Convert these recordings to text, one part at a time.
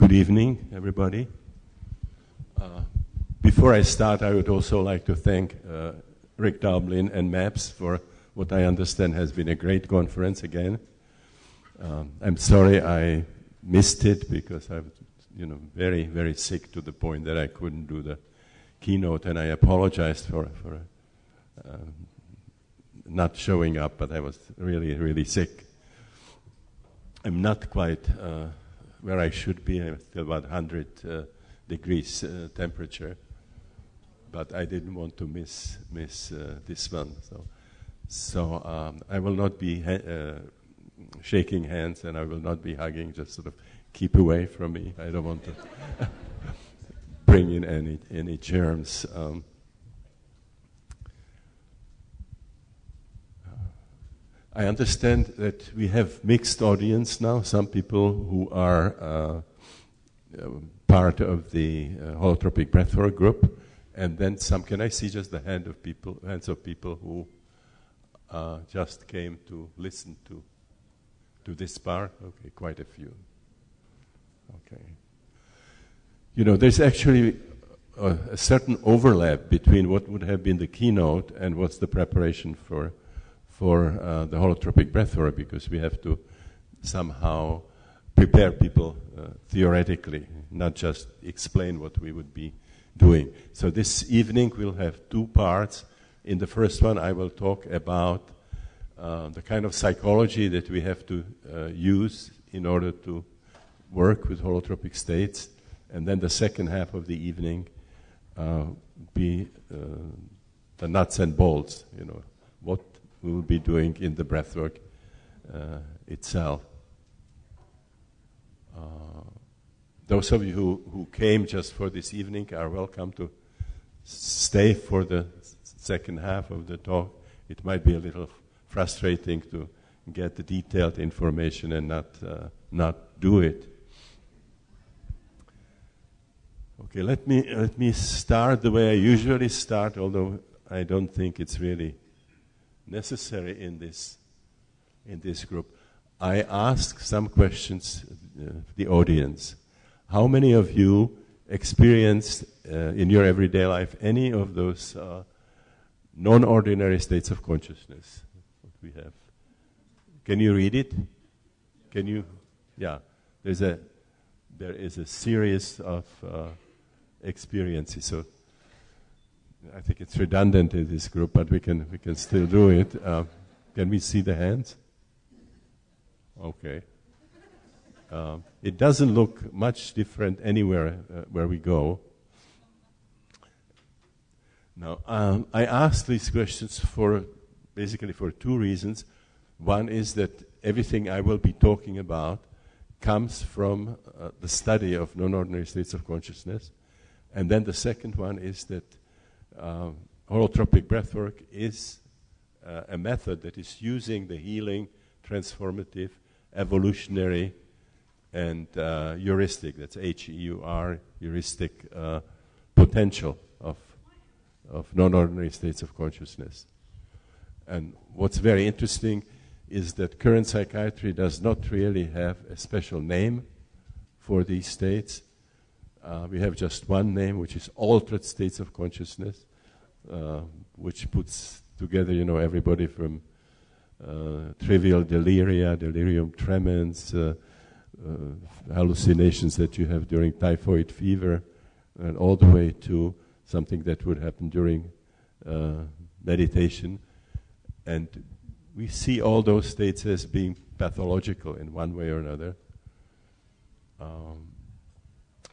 good evening, everybody. Uh, before I start, I would also like to thank uh, Rick Doblin and MAPS for what I understand has been a great conference again. Um, I'm sorry I missed it because I was, you know, very, very sick to the point that I couldn't do the keynote, and I apologized for for uh, not showing up, but I was really, really sick. I'm not quite uh, where I should be. I'm about 100 uh, degrees uh, temperature, but I didn't want to miss miss uh, this one. So, so um, I will not be ha- shaking hands, and I will not be hugging. Just sort of keep away from me. I don't want to bring in any any germs. Um, I understand that we have mixed audience now. Some people who are uh, part of the uh, holotropic breathwork group, and then some. Can I see just the hand of people, hands of people who uh, just came to listen to to this part? Okay, quite a few. Okay. You know, there's actually a, a certain overlap between what would have been the keynote and what's the preparation for for uh, the holotropic breathwork because we have to somehow prepare people uh, theoretically, not just explain what we would be doing. So this evening we'll have two parts. In the first one, I will talk about uh, the kind of psychology that we have to uh, use in order to work with holotropic states, and then the second half of the evening uh, be uh, the nuts and bolts. You know we will be doing in the breathwork uh, itself. Uh, those of you who, who came just for this evening are welcome to stay for the second half of the talk. It might be a little frustrating to get the detailed information and not, uh, not do it. Okay, let me, let me start the way I usually start, although I don't think it's really necessary in this, in this group. I ask some questions uh, the audience. How many of you experienced uh, in your everyday life any of those uh, non-ordinary states of consciousness that we have? Can you read it? Can you? Yeah. There's a there is a series of uh, experiences. So I think it's redundant in this group, but we can we can still do it. Uh, can we see the hands? Okay. Um, it doesn't look much different anywhere uh, where we go. Now, um, I asked these questions for basically for two reasons. One is that everything I will be talking about comes from uh, the study of non-ordinary states of consciousness, and then the second one is that uh, holotropic breathwork is uh, a method that is using the healing, transformative, evolutionary, and uh, heuristic, that's H-E-U-R, heuristic uh, potential of, of non-ordinary states of consciousness. And what's very interesting is that current psychiatry does not really have a special name for these states. Uh, we have just one name, which is altered states of consciousness, uh, which puts together, you know, everybody from uh, trivial deliria, delirium tremens, uh, uh, hallucinations that you have during typhoid fever, and all the way to something that would happen during uh, meditation. And we see all those states as being pathological in one way or another. Um,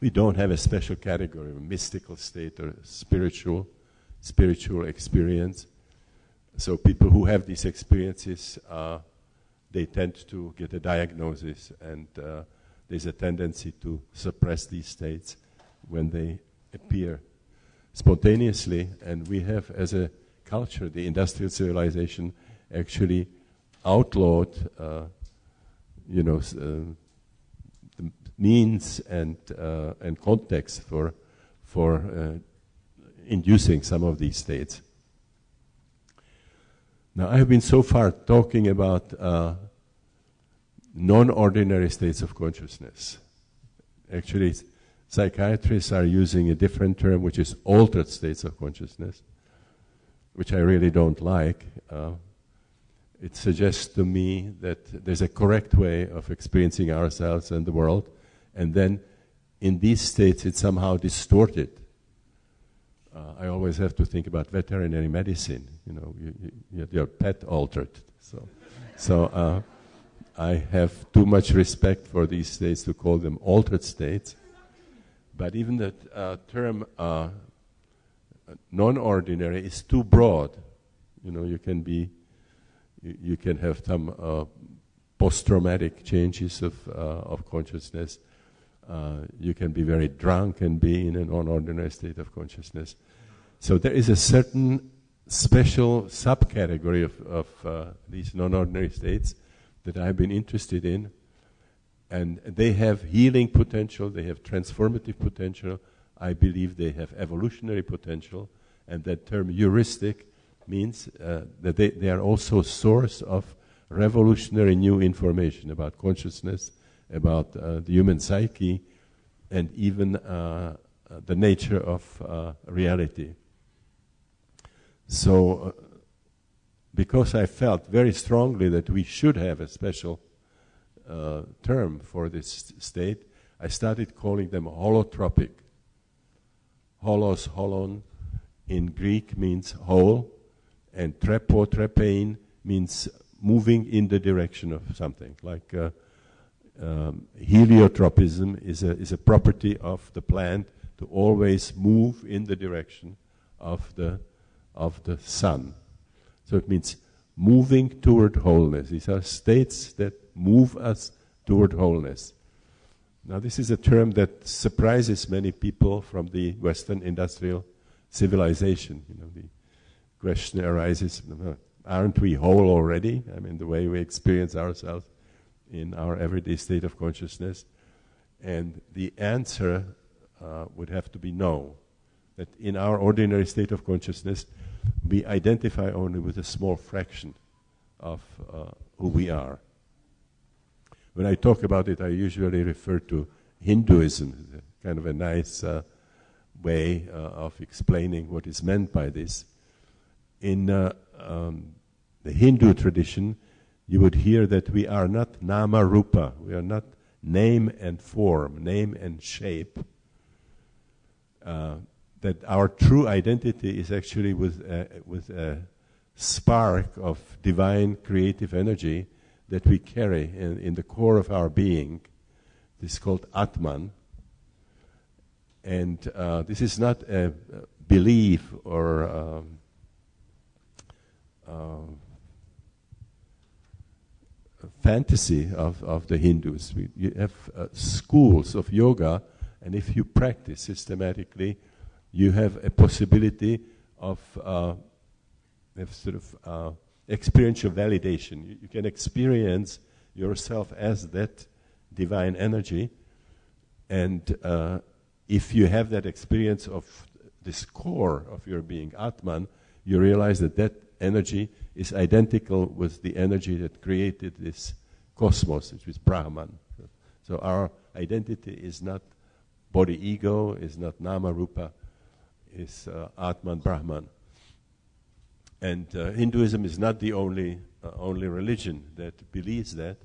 we don't have a special category, of mystical state or spiritual, spiritual experience. So people who have these experiences, uh, they tend to get a diagnosis, and uh, there's a tendency to suppress these states when they appear spontaneously. And we have, as a culture, the industrial civilization actually outlawed, uh, you know, uh, means and uh, and context for for uh, inducing some of these states. Now, I have been so far talking about uh, non-ordinary states of consciousness. actually, psychiatrists are using a different term, which is altered states of consciousness, which I really don't like. Uh, it suggests to me that there's a correct way of experiencing ourselves and the world, and then in these states it's somehow distorted. Uh, I always have to think about veterinary medicine. You know, you, you, you your pet altered. So, so uh, I have too much respect for these states to call them altered states. But even the uh, term uh, non-ordinary is too broad. You know, you can be, you, you can have some uh, post-traumatic changes of uh, of consciousness. Uh, you can be very drunk and be in an non-ordinary state of consciousness. So there is a certain special subcategory of, of uh, these non-ordinary states that I've been interested in and they have healing potential, they have transformative potential. I believe they have evolutionary potential, and that term heuristic means uh, that they, they are also a source of revolutionary new information about consciousness, about uh, the human psyche, and even uh, uh the nature of reality. So, because I felt very strongly that we should have a special uh, term for this state, I started calling them holotropic. Holos, holon, in Greek means whole, and trepo, trepein means moving in the direction of something. Like uh, um, heliotropism is a, is a property of the plant to always move in the direction of the, of the sun. So it means moving toward wholeness. These are states that move us toward wholeness. Now, this is a term that surprises many people from the Western industrial civilization. You know, the question arises: Aren't we whole already? I mean, the way we experience ourselves in our everyday state of consciousness, and the answer uh, would have to be no. That in our ordinary state of consciousness, we identify only with a small fraction of uh, who we are. When I talk about it, I usually refer to Hinduism, kind of a nice uh, way uh, of explaining what is meant by this. In uh, um, the Hindu tradition, you would hear that we are not nama rupa, we are not name and form, name and shape. Uh, that our true identity is actually with, uh, with a spark of divine creative energy that we carry in, in the core of our being. This is called Atman. And uh, this is not a, belief or um, uh, fantasy of, of the Hindus. We, you have uh, schools of yoga, and if you practice systematically, you have a possibility of, uh, of sort of uh, experiential validation. You, you, can experience yourself as that divine energy, and uh, if you have that experience of this core of your being, Atman, you realize that that energy is identical with the energy that created this cosmos, which is Brahman. So our identity is not body ego, is not nama rupa, is uh, Atman Brahman. And uh, Hinduism is not the only, uh, only religion that believes that.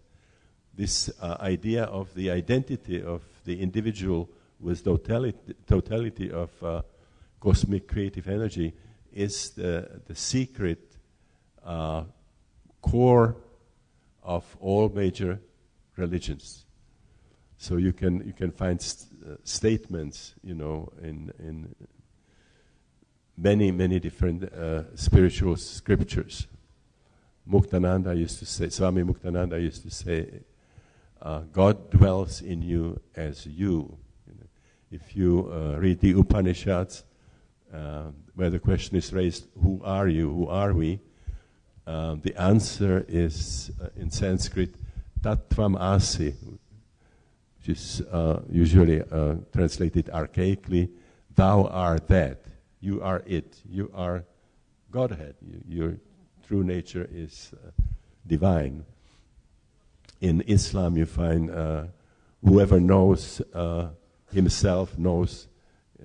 This uh, idea of the identity of the individual with totality, totality of uh, cosmic creative energy is the, the secret uh, core of all major religions. So you can, you can find st- uh, statements, you know, in, in many, many different uh, spiritual scriptures. Muktananda used to say, Swami Muktananda used to say, uh, God dwells in you as you. if you uh, read the Upanishads, uh, where the question is raised, who are you, who are we? Uh, the answer is uh, in Sanskrit, Tattvam Asi, which is usually translated archaically, thou art that you are it. You are Godhead. You, your true nature is uh, divine. In Islam, you find uh, whoever knows uh, himself knows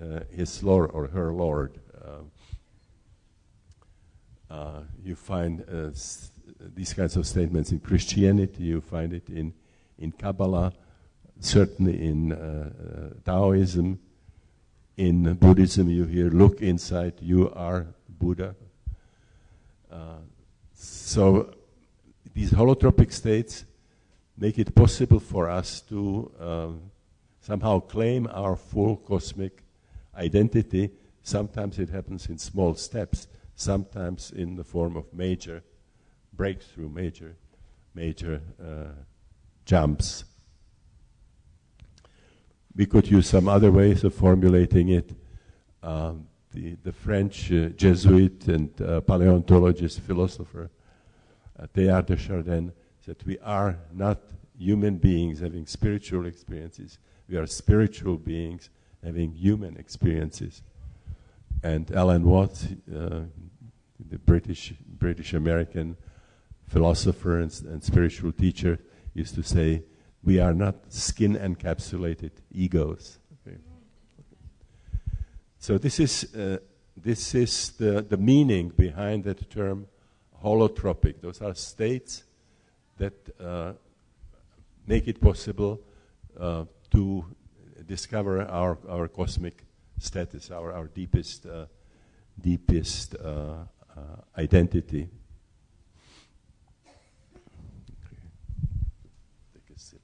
uh, his Lord or her Lord. Uh, you find uh, these kinds of statements in Christianity, you find it in, in Kabbalah, certainly in uh, uh, Taoism. In Buddhism, you hear, look inside, you are Buddha. Uh, so these holotropic states make it possible for us to um, somehow claim our full cosmic identity. Sometimes it happens in small steps, sometimes in the form of major breakthrough, major, major uh, jumps. We could use some other ways of formulating it. Um, the, the French uh, Jesuit and uh, paleontologist, philosopher uh, Teilhard de Chardin said, We are not human beings having spiritual experiences, we are spiritual beings having human experiences. And Alan Watts, uh, the British British American philosopher and, and spiritual teacher, used to say, "We are not skin encapsulated egos." Okay. So this is uh, this is the the meaning behind that term holotropic. Those are states that uh, make it possible uh, to discover our, our cosmic status, our, our deepest, uh, deepest uh, identity. A sip.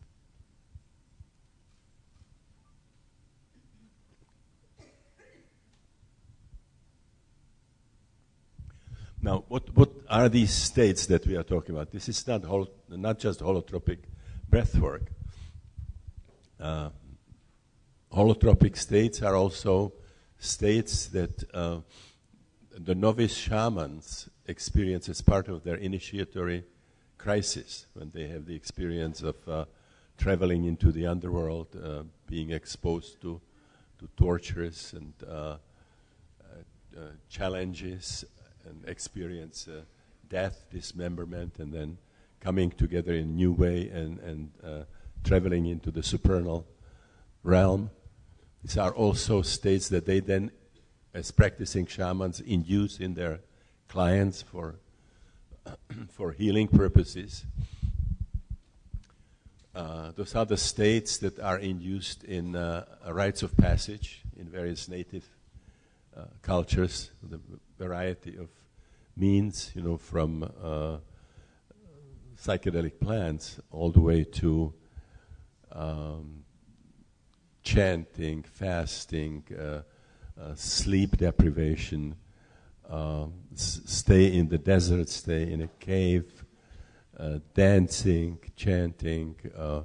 Now, what, what are these states that we are talking about? This is not, hol- not just holotropic breath work. Uh, holotropic states are also states that uh, the novice shamans experience as part of their initiatory crisis when they have the experience of uh, traveling into the underworld, uh, being exposed to, to tortures and uh, uh, challenges and experience uh, death, dismemberment, and then coming together in a new way and, and uh, traveling into the supernal realm. These are also states that they then, as practicing shamans, induce in their clients for, for healing purposes. Uh, those are the states that are induced in uh, rites of passage in various native uh, cultures, the variety of means, you know, from uh, psychedelic plants all the way to um, chanting, fasting, uh, sleep deprivation, um, s- stay in the desert, stay in a cave, uh, dancing, chanting, uh,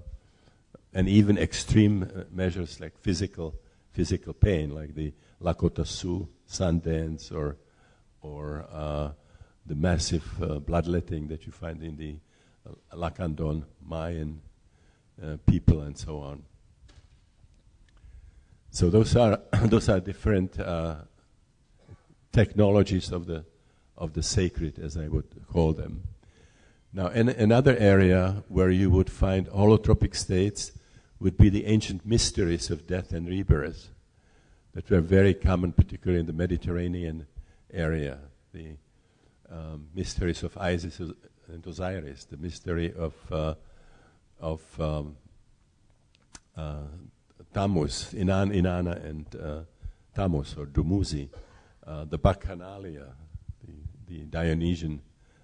and even extreme uh, measures like physical physical pain, like the Lakota Sioux sun dance or or uh, the massive uh, bloodletting that you find in the uh, Lacandon Mayan uh, people and so on. So those are those are different uh, technologies of the of the sacred, as I would call them. Now, an, another area where you would find holotropic states would be the ancient mysteries of death and rebirth that were very common, particularly in the Mediterranean area. The um, mysteries of Isis and Osiris, the mystery of uh, of um, uh, Tammuz, Inan, Inanna, and uh, Tammuz or Dumuzi, uh, the Bacchanalia, the, the Dionysian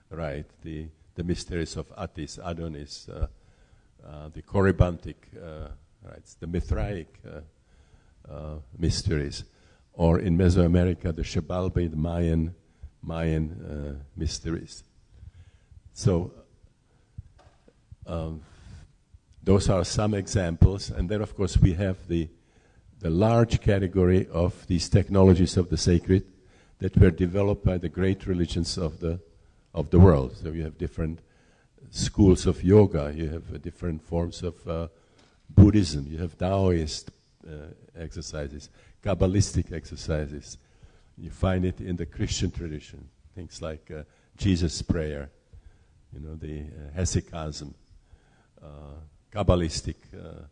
rite, the the mysteries of Attis, Adonis, uh, uh, the Corybantic uh, rites, the Mithraic mysteries, or in Mesoamerica, the Xibalba, the Mayan, Mayan mysteries. So, um, those are some examples, and then, of course, we have the the large category of these technologies of the sacred that were developed by the great religions of the of the world. So you have different schools of yoga, you have uh, different forms of uh, Buddhism, you have Taoist uh, exercises, Kabbalistic exercises. You find it in the Christian tradition, things like uh, Jesus' prayer, you know, the uh, hesychasm, uh, Kabbalistic uh,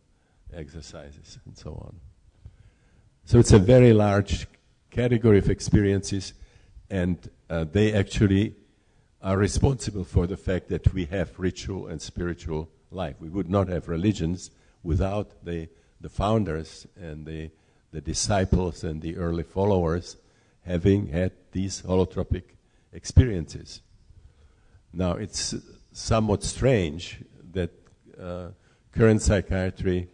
exercises, and so on. So it's a very large category of experiences, and uh, they actually are responsible for the fact that we have ritual and spiritual life. We would not have religions without the, the founders and the, the disciples and the early followers having had these holotropic experiences. Now, it's somewhat strange that uh, current psychiatry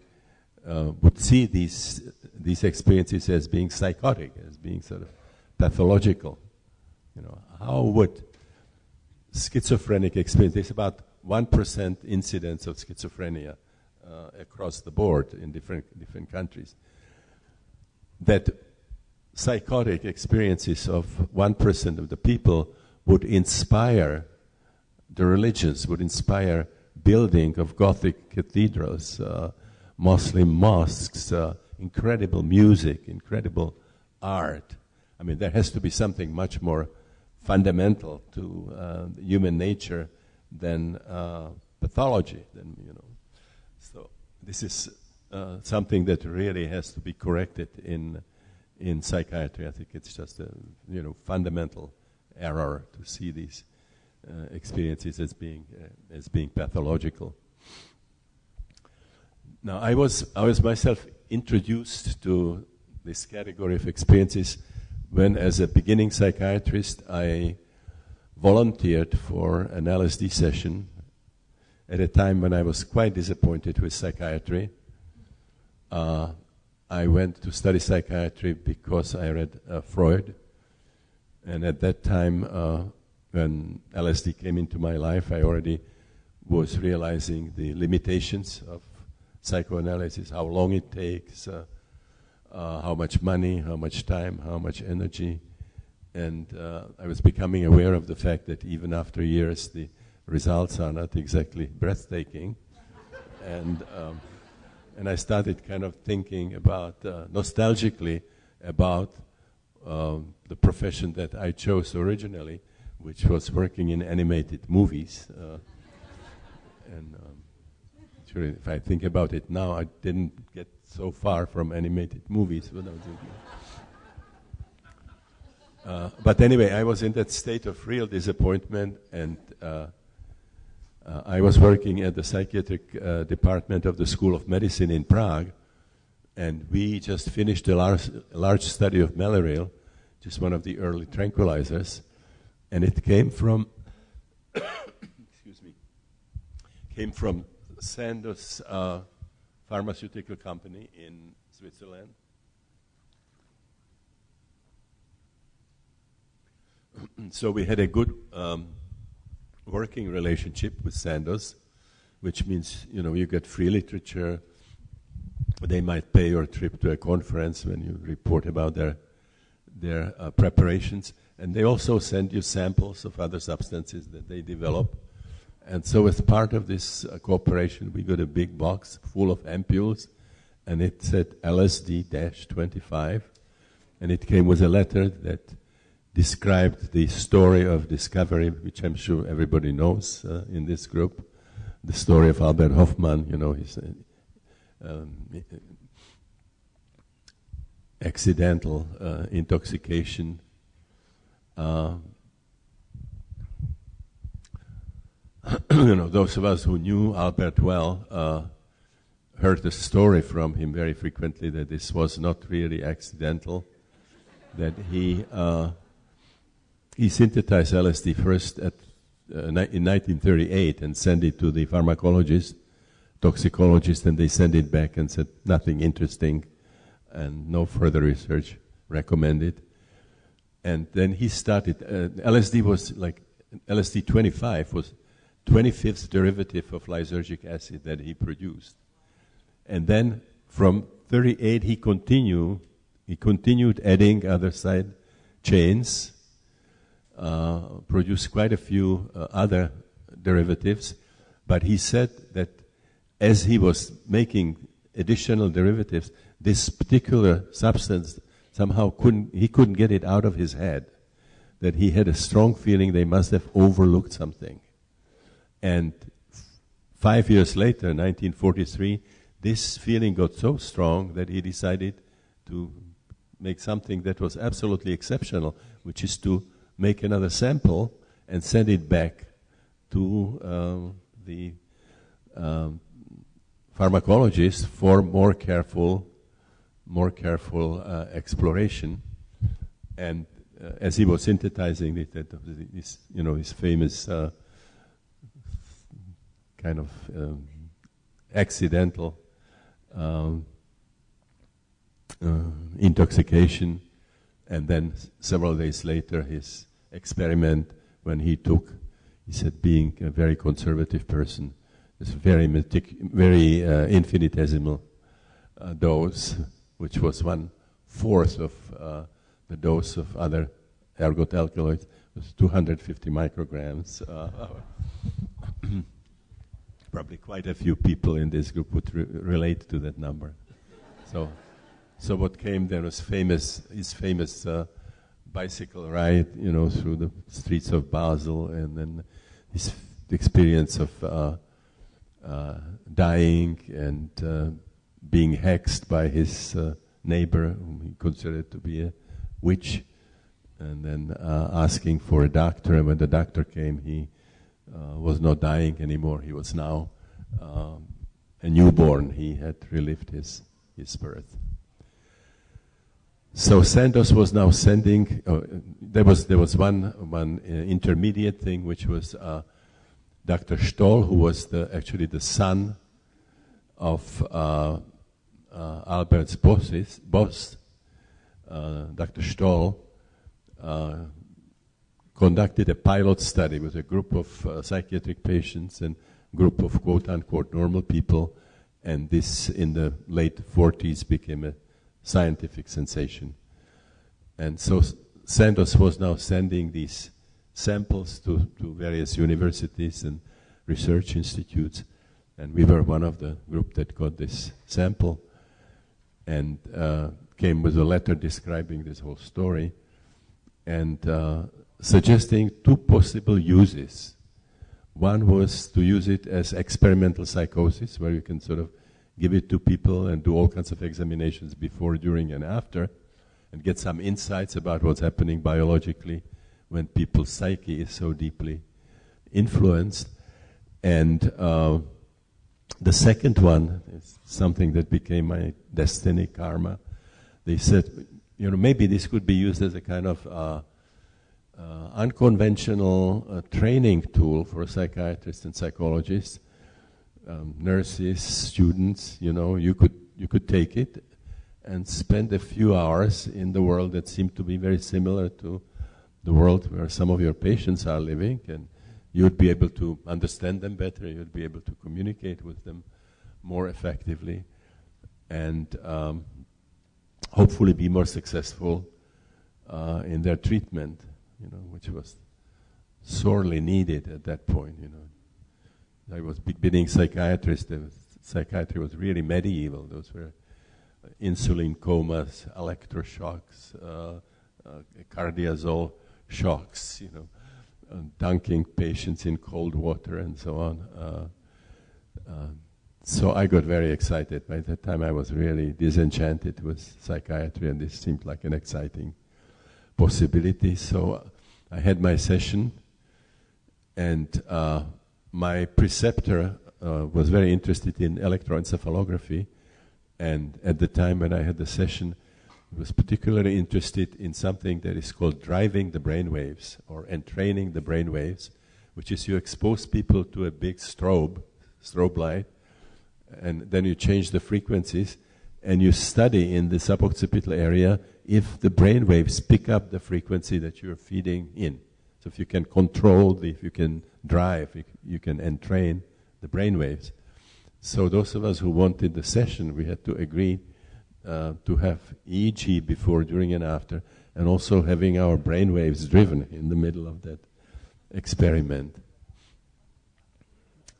uh, would see these, these experiences as being psychotic, as being sort of pathological. You know, how would schizophrenic experience, there's about 1% incidence of schizophrenia uh, across the board in different, different countries. That psychotic experiences of 1% of the people would inspire the religions, would inspire building of Gothic cathedrals, uh, Muslim mosques, uh, incredible music, incredible art. I mean, there has to be something much more fundamental to uh, human nature than uh, pathology. Than you know, so this is uh, something that really has to be corrected in in psychiatry. I think it's just a you know fundamental error to see these experiences as being uh, as being pathological. Now, I was I was myself introduced to this category of experiences when, as a beginning psychiatrist, I volunteered for an LSD session at a time when I was quite disappointed with psychiatry. Uh, I went to study psychiatry because I read uh, Freud, and at that time, uh, when LSD came into my life, I already was realizing the limitations of psychoanalysis, how long it takes, uh, uh, how much money, how much time, how much energy. And uh, I was becoming aware of the fact that even after years, the results are not exactly breathtaking. and, um, and I started kind of thinking about, uh, nostalgically, about um, the profession that I chose originally, which was working in animated movies. Uh, and um, if I think about it now, I didn't get so far from animated movies. Uh, but anyway, I was in that state of real disappointment, and uh, uh, I was working at the psychiatric uh, department of the School of Medicine in Prague, and we just finished a large, large study of Mellaril, just one of the early tranquilizers, and it came from, excuse me, came from Sandoz uh, pharmaceutical company in Switzerland. so we had a good um, working relationship with Sandoz, which means you know you get free literature. They might pay your trip to a conference when you report about their their uh, preparations, and they also send you samples of other substances that they develop and so, as part of this uh, cooperation, we got a big box full of ampules, and it said LSD 25. And it came with a letter that described the story of discovery, which I'm sure everybody knows uh, in this group. The story of Albert Hofmann, you know, his uh, um, accidental uh, intoxication. Uh, you know, those of us who knew Albert well uh, heard the story from him very frequently that this was not really accidental, that he uh, he synthesized LSD first at, uh, in 1938 and sent it to the pharmacologist, toxicologist, and they sent it back and said nothing interesting and no further research recommended. And then he started. Uh, LSD was like LSD 25 was 25th derivative of lysergic acid that he produced. And then from 38 he continued he continued adding other side chains, uh, produced quite a few uh, other derivatives, but he said that as he was making additional derivatives, this particular substance somehow couldn't he couldn't get it out of his head. That he had a strong feeling they must have overlooked something. And five years later, 1943, this feeling got so strong that he decided to make something that was absolutely exceptional, which is to make another sample and send it back to um, the um, pharmacologist for more careful, more careful uh, exploration. And uh, as he was synthesizing it, that his, you know, his famous uh, kind of um, accidental um, uh, intoxication, and then several days later, his experiment when he took, he said, being a very conservative person, this very metic- very uh, infinitesimal uh, dose, which was one fourth of uh, the dose of other ergot alkaloids, was 250 micrograms. Uh, probably quite a few people in this group would re- relate to that number. So, so what came there was famous, his famous uh, bicycle ride, you know, through the streets of Basel, and then his experience of uh, uh, dying and uh, being hexed by his uh, neighbor, whom he considered to be a witch, and then uh, asking for a doctor. And when the doctor came, he uh, was not dying anymore. He was now um, a newborn. He had relived his, his birth. So Sandoz was now sending. Uh, there was there was one one uh, intermediate thing, which was uh, Dr. Stoll, who was the, actually the son of uh, uh, Albert's bosses, boss. Dr. Stoll conducted a pilot study with a group of uh, psychiatric patients and group of quote unquote normal people, and this in the late 40s became a scientific sensation. And so Sandoz was now sending these samples to, to various universities and research institutes, and we were one of the group that got this sample and uh, came with a letter describing this whole story. And uh, suggesting two possible uses. One was to use it as experimental psychosis, where you can sort of give it to people and do all kinds of examinations before, during, and after, and get some insights about what's happening biologically when people's psyche is so deeply influenced. And uh, the second one is something that became my destiny, karma. They said, you know, maybe this could be used as a kind of uh, uh, unconventional uh, training tool for psychiatrists and psychologists, um, nurses, students. You know, you could you could take it and spend a few hours in the world that seemed to be very similar to the world where some of your patients are living, and you'd be able to understand them better. You'd be able to communicate with them more effectively, and um, hopefully be more successful uh, in their treatment you know, which was sorely needed at that point, you know. I was beginning psychiatrist. Was, psychiatry was really medieval. Those were uh, insulin comas, electroshocks, uh, uh, cardiazol shocks, you know, dunking patients in cold water and so on. Uh, uh, so I got very excited. By that time, I was really disenchanted with psychiatry, and this seemed like an exciting possibility. So I had my session, and uh, my preceptor uh, was very interested in electroencephalography. And at the time when I had the session, was particularly interested in something that is called driving the brain waves or entraining the brain waves, which is you expose people to a big strobe, strobe light, and then you change the frequencies and you study in the suboccipital area if the brain waves pick up the frequency that you're feeding in. So if you can control, the, if you can drive, you, you can entrain the brain waves. So those of us who wanted the session, we had to agree uh, to have EEG before, during, and after, and also having our brain waves driven in the middle of that experiment.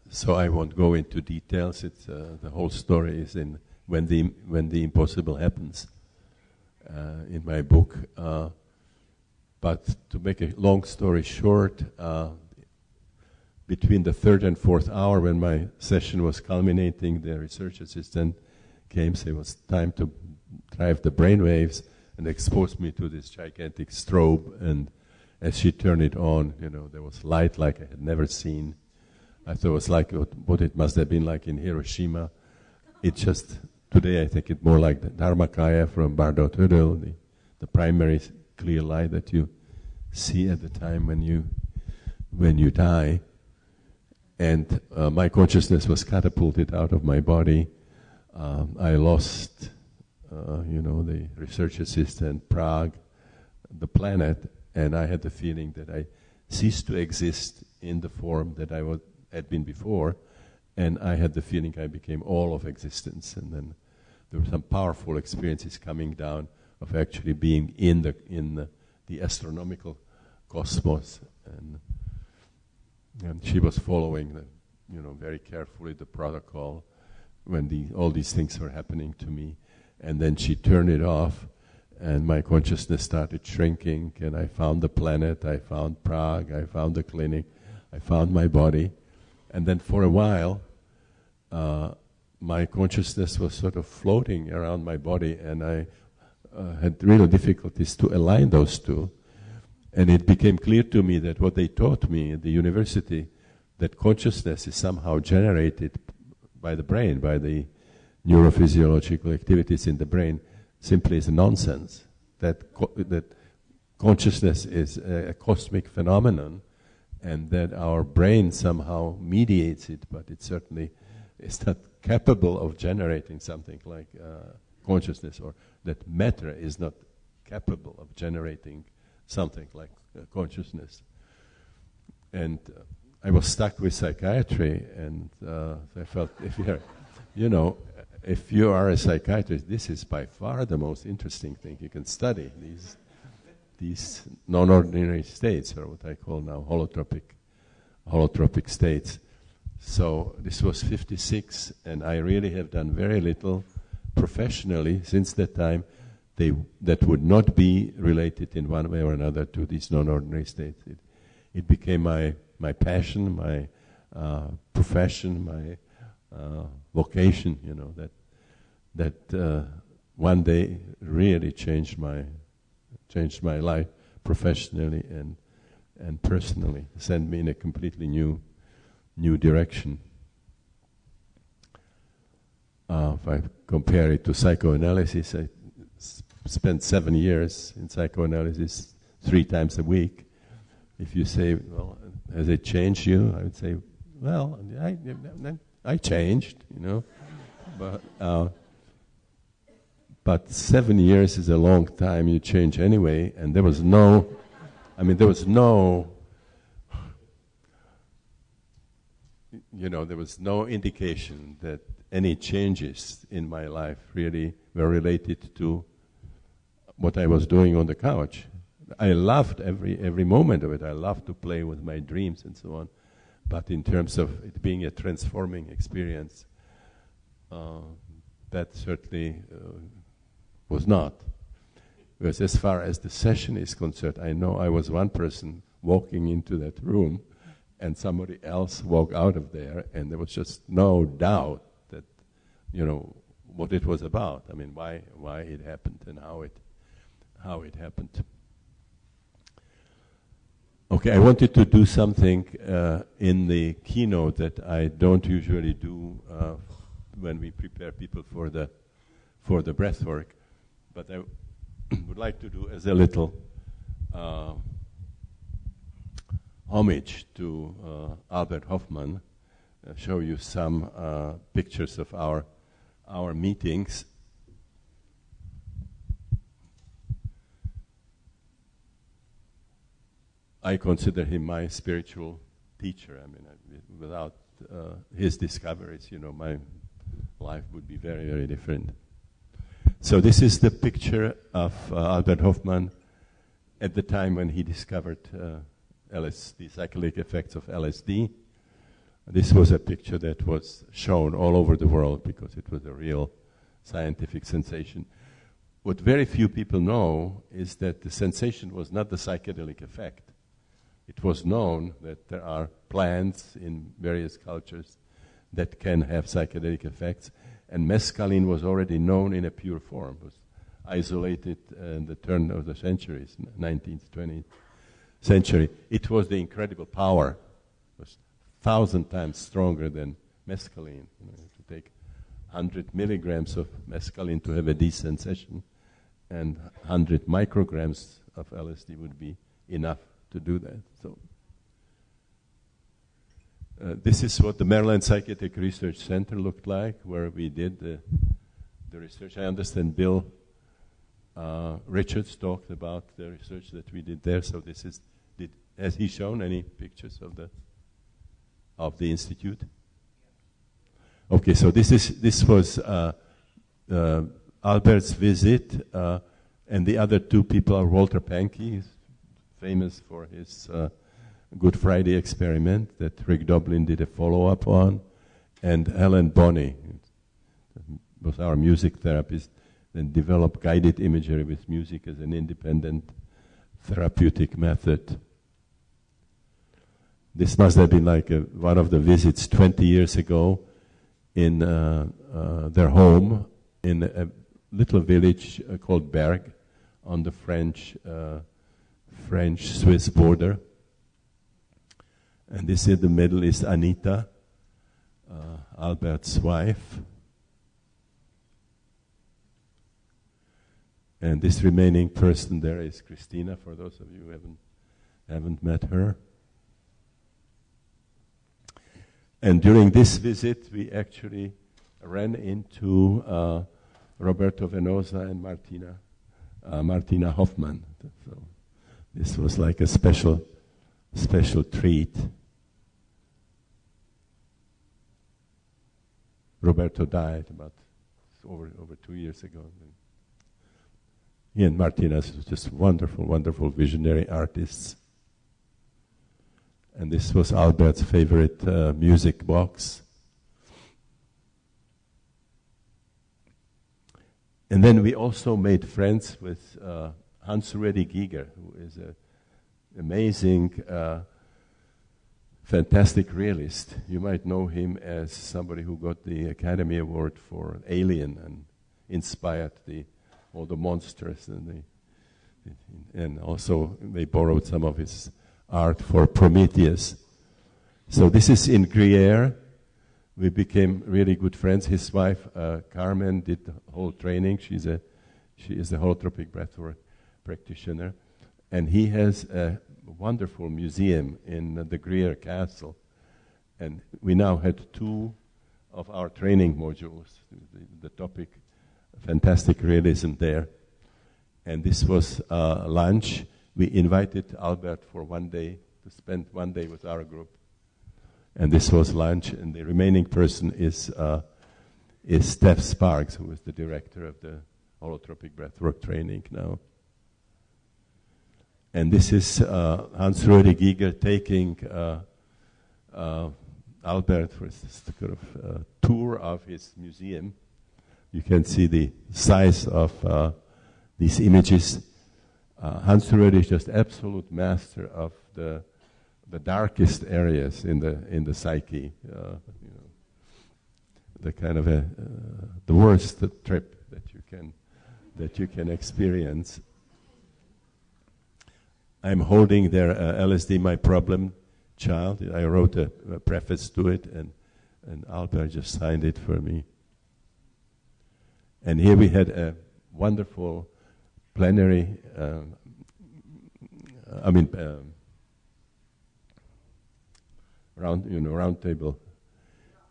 So I won't go into details. It's, uh, the whole story is in when the when the impossible happens. Uh, in my book. Uh, but to make a long story short, uh, between the third and fourth hour when my session was culminating, the research assistant came, said it was time to drive the brain waves and exposed me to this gigantic strobe. And as she turned it on, you know, there was light like I had never seen. I thought it was like what it must have been like in Hiroshima. It just, today I think it more like the Dharmakaya from Bardo Thödol, the, the primary clear light that you see at the time when you, when you die. And uh, my consciousness was catapulted out of my body. Um, I lost, uh, you know, the research assistant, Prague, the planet, and I had the feeling that I ceased to exist in the form that I was, had been before, and I had the feeling I became all of existence. And then there were some powerful experiences coming down of actually being in the in the, the astronomical cosmos, and and she was following the, you know, very carefully the protocol when the, all these things were happening to me, and then she turned it off and my consciousness started shrinking and i found the planet i found prague i found the clinic i found my body. And then for a while uh, my consciousness was sort of floating around my body and i uh, had real difficulties to align those two. And it became clear to me that what they taught me at the university that consciousness is somehow generated by the brain by the neurophysiological activities in the brain simply is nonsense. That, co- that consciousness is a, a, cosmic phenomenon and that our brain somehow mediates it, but it certainly is not capable of generating something like uh, consciousness, or that matter is not capable of generating something like uh, consciousness. And uh, I was stuck with psychiatry, and uh, I felt if you're, you know, if you are a psychiatrist, this is by far the most interesting thing you can study. These, these non-ordinary states, or what I call now holotropic, holotropic states. So this was 56, and I really have done very little professionally since that time they, that would not be related in one way or another to these non-ordinary states. It, it became my, my passion, my uh, profession, my uh, vocation, you know, that that uh, one day really changed my changed my life professionally and and personally, sent me in a completely new new direction. Uh, if I compare it to psychoanalysis, I spent seven years in psychoanalysis three times a week. If you say, well, has it changed you? I would say, well, I, I changed, you know. but, uh, but seven years is a long time, you change anyway, and there was no, I mean, there was no, you know, there was no indication that any changes in my life really were related to what I was doing on the couch. I loved every, every moment of it. I loved to play with my dreams and so on. But in terms of it being a transforming experience, uh, that certainly uh, was not. Because as far as the session is concerned, I know I was one person walking into that room and somebody else walked out of there, and there was just no doubt that, you know, what it was about. I mean, why, why it happened and how it, how it happened. Okay, I wanted to do something uh, in the keynote that I don't usually do uh, when we prepare people for the for the breath work, but I would like to do as a little uh, homage to uh, Albert Hofmann, uh, show you some uh, pictures of our our meetings I consider him my spiritual teacher. I mean, without uh, his discoveries, you know, my life would be very, very different. So this is the picture of uh, Albert Hofmann at the time when he discovered uh, the psychedelic effects of LSD. This was a picture that was shown all over the world because it was a real scientific sensation. What very few people know is that the sensation was not the psychedelic effect it was known that there are plants in various cultures that can have psychedelic effects, and mescaline was already known in a pure form. It was isolated in the turn of the centuries, 19th, 20th century. It was the incredible power. It was thousand times stronger than mescaline. You know, to take 100 milligrams of mescaline to have a decent session, and 100 micrograms of LSD would be enough to do that. So uh, this is what the Maryland Psychiatric Research Center looked like, where we did the, the research. I understand Bill uh, Richards talked about the research that we did there. So this is, did, has he shown any pictures of the of the institute? Okay, so this is this was uh, uh Albert's visit, uh, and the other two people are Walter Pahnke, famous for his uh, Good Friday experiment that Rick Doblin did a follow up on, and Helen Bonney was our music therapist and developed guided imagery with music as an independent therapeutic method. This must have been like a, one of the visits 20 years ago in uh, uh, their home in a little village uh, called Burg on the French uh, French Swiss border. And this in the middle is Anita, uh, Albert's wife. And this remaining person there is Christina, for those of you who haven't, haven't met her. And during this visit, we actually ran into uh, Roberto Venosa and Martina, uh, Martina Hoffmann. So this was like a special, special treat. Roberto died about over over two years ago. He and Martinez were just wonderful, wonderful visionary artists. And this was Albert's favorite uh, music box. And then we also made friends with uh, Hans Ruedi Giger, who is an amazing, uh, fantastic realist. You might know him as somebody who got the Academy Award for Alien and inspired the all the monsters and the, and also they borrowed some of his art for Prometheus. So this is in Gruyere. We became really good friends. His wife uh, Carmen did the whole training. She's a she is a holotropic breathwork practitioner, and he has a wonderful museum in the Gruyere Castle. And we now had two of our training modules. The, the topic fantastic realism there. And this was uh, lunch. We invited Albert for one day to spend one day with our group. And this was lunch. And the remaining person is, uh, is Steph Sparks, who is the director of the holotropic breathwork training now. And this is uh, Hans Ruedi Giger taking uh, uh, Albert for a sort of tour of his museum you can see the size of uh, these images. Hans Ruedi is just absolute master of the the darkest areas in the in the psyche. You know, the kind of a uh, the worst trip that you can that you can experience. I'm holding their uh, LSD, my problem child. I wrote a, a preface to it, and and Albert just signed it for me. And here we had a wonderful plenary, um, I mean, um, round, you know, round table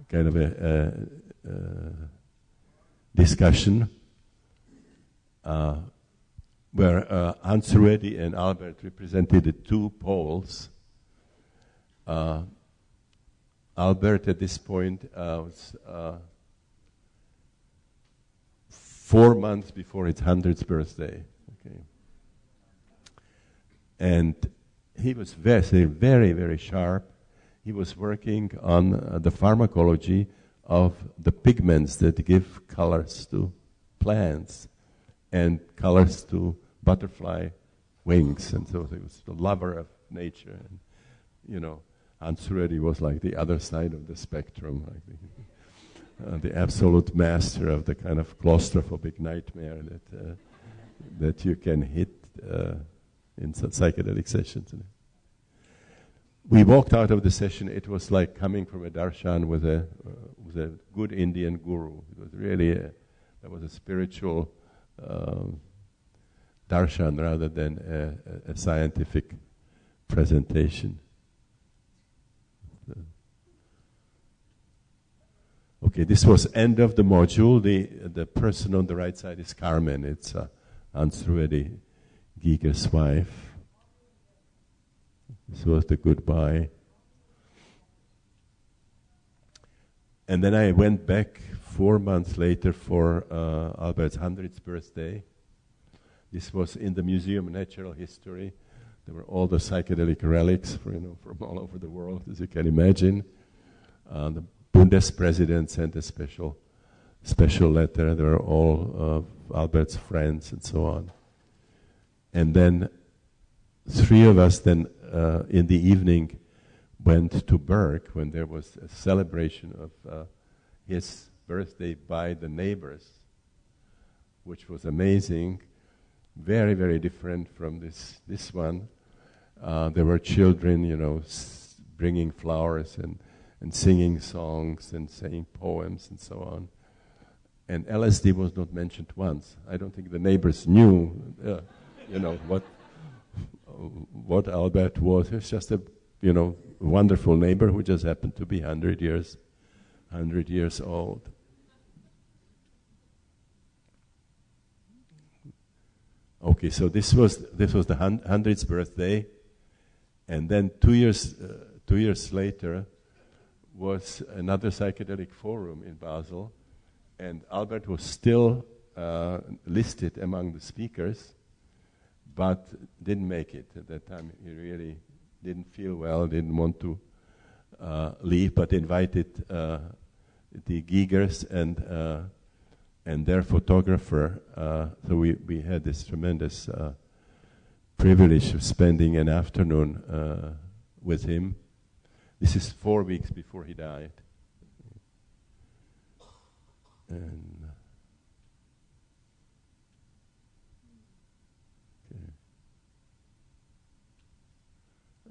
kind of a, a, a discussion uh, where uh, Hans Ruedi and Albert represented the two poles. Uh, Albert at this point uh, was uh, four months before its 100th birthday. Okay. And he was very, very, very sharp. He was working on uh, the pharmacology of the pigments that give colors to plants and colors to butterfly wings. And so he was the lover of nature. And you know, Hans Ruedi was like the other side of the spectrum, like the, uh, the absolute master of the kind of claustrophobic nightmare that, uh, that you can hit uh, in psychedelic sessions. We walked out of the session, it was like coming from a darshan with a, uh, with a good Indian guru. It was really, a, that was a spiritual um, darshan rather than a, a, scientific presentation. Okay, this was end of the module. The, the person on the right side is Carmen. It's uh, Hans Ruedi Giger's wife. This was the goodbye. And then I went back four months later for uh, Albert's 100th birthday. This was in the Museum of Natural History. There were all the psychedelic relics for, you know, from all over the world, as you can imagine. Uh, the Bundespresident sent a special, special letter. There were all of Albert's friends and so on. And then three of us then uh, in the evening went to Burg when there was a celebration of uh, his birthday by the neighbors, which was amazing, very, very different from this, this one. Uh, there were children, you know, s- bringing flowers and, and singing songs and saying poems and so on. And LSD was not mentioned once. I don't think the neighbors knew, uh, you know, what what Albert was. He was just a, you know, wonderful neighbor who just happened to be hundred years, hundred years old. Okay, so this was this was the hundredth birthday, and then two years uh, two years later was another psychedelic forum in Basel, and Albert was still uh, listed among the speakers, but didn't make it at that time. He really didn't feel well, didn't want to uh, leave, but invited uh, the Gigers and uh, and their photographer. Uh, so we, we had this tremendous uh, privilege of spending an afternoon uh, with him. This is four weeks before he died. And,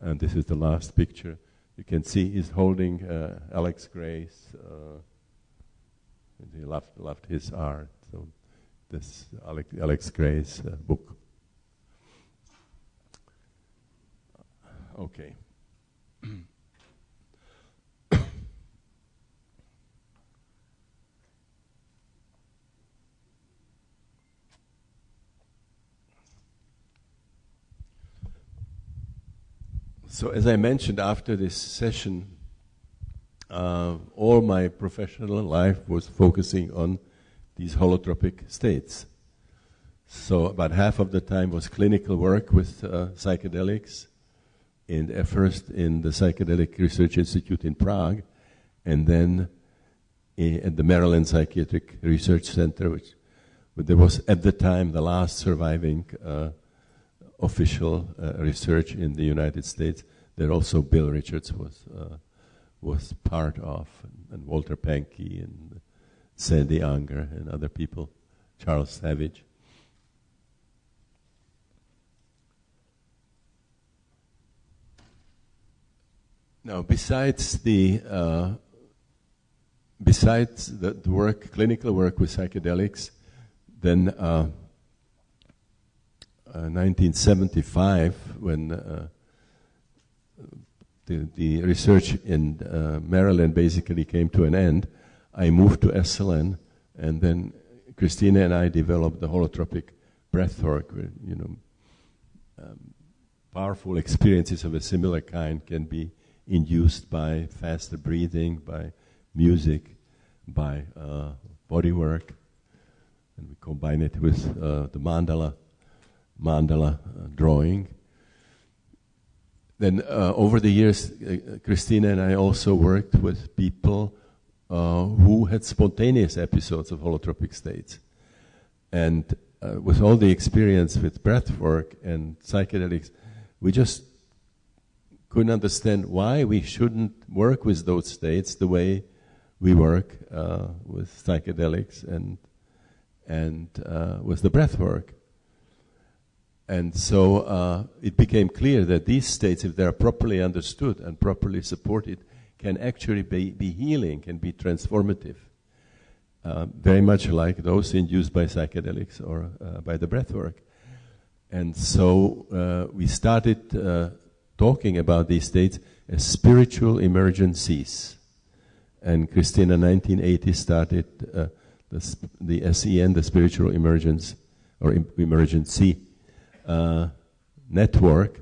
and this is the last picture. You can see he's holding uh, Alex Grey's. Uh, he loved, loved his art. So this Alex, Alex Grey's uh, book. Okay. so as I mentioned after this session, uh, all my professional life was focusing on these holotropic states. So about half of the time was clinical work with uh, psychedelics, and at first in the Psychedelic Research Institute in Prague, and then at the Maryland Psychiatric Research Center, which there was at the time the last surviving uh, official uh, research in the United States There also Bill Richards was uh, was part of, and, Walter Pahnke and Sandy Unger and other people, Charles Savage. Now, besides the uh, besides the, the, work, clinical work with psychedelics, then uh, uh, 1975, when uh, the, the research in uh, Maryland basically came to an end, I moved to Esalen, and then Christina and I developed the holotropic breathwork, you know, um, powerful experiences of a similar kind can be induced by faster breathing, by music, by uh, body work, and we combine it with uh, the mandala, mandala uh, drawing. Then uh, over the years, uh, Christina and I also worked with people uh, who had spontaneous episodes of holotropic states. And uh, with all the experience with breath work and psychedelics, we just couldn't understand why we shouldn't work with those states the way we work uh, with psychedelics and and uh, with the breath work. And so uh, it became clear that these states, if they are properly understood and properly supported, can actually be, be healing, can be transformative. Uh, very much like those induced by psychedelics or uh, by the breath work. And so uh, we started uh, talking about these states as spiritual emergencies. And Christina, 1980, started uh, the, the SEN, the Spiritual Emergence or Emergency uh, Network,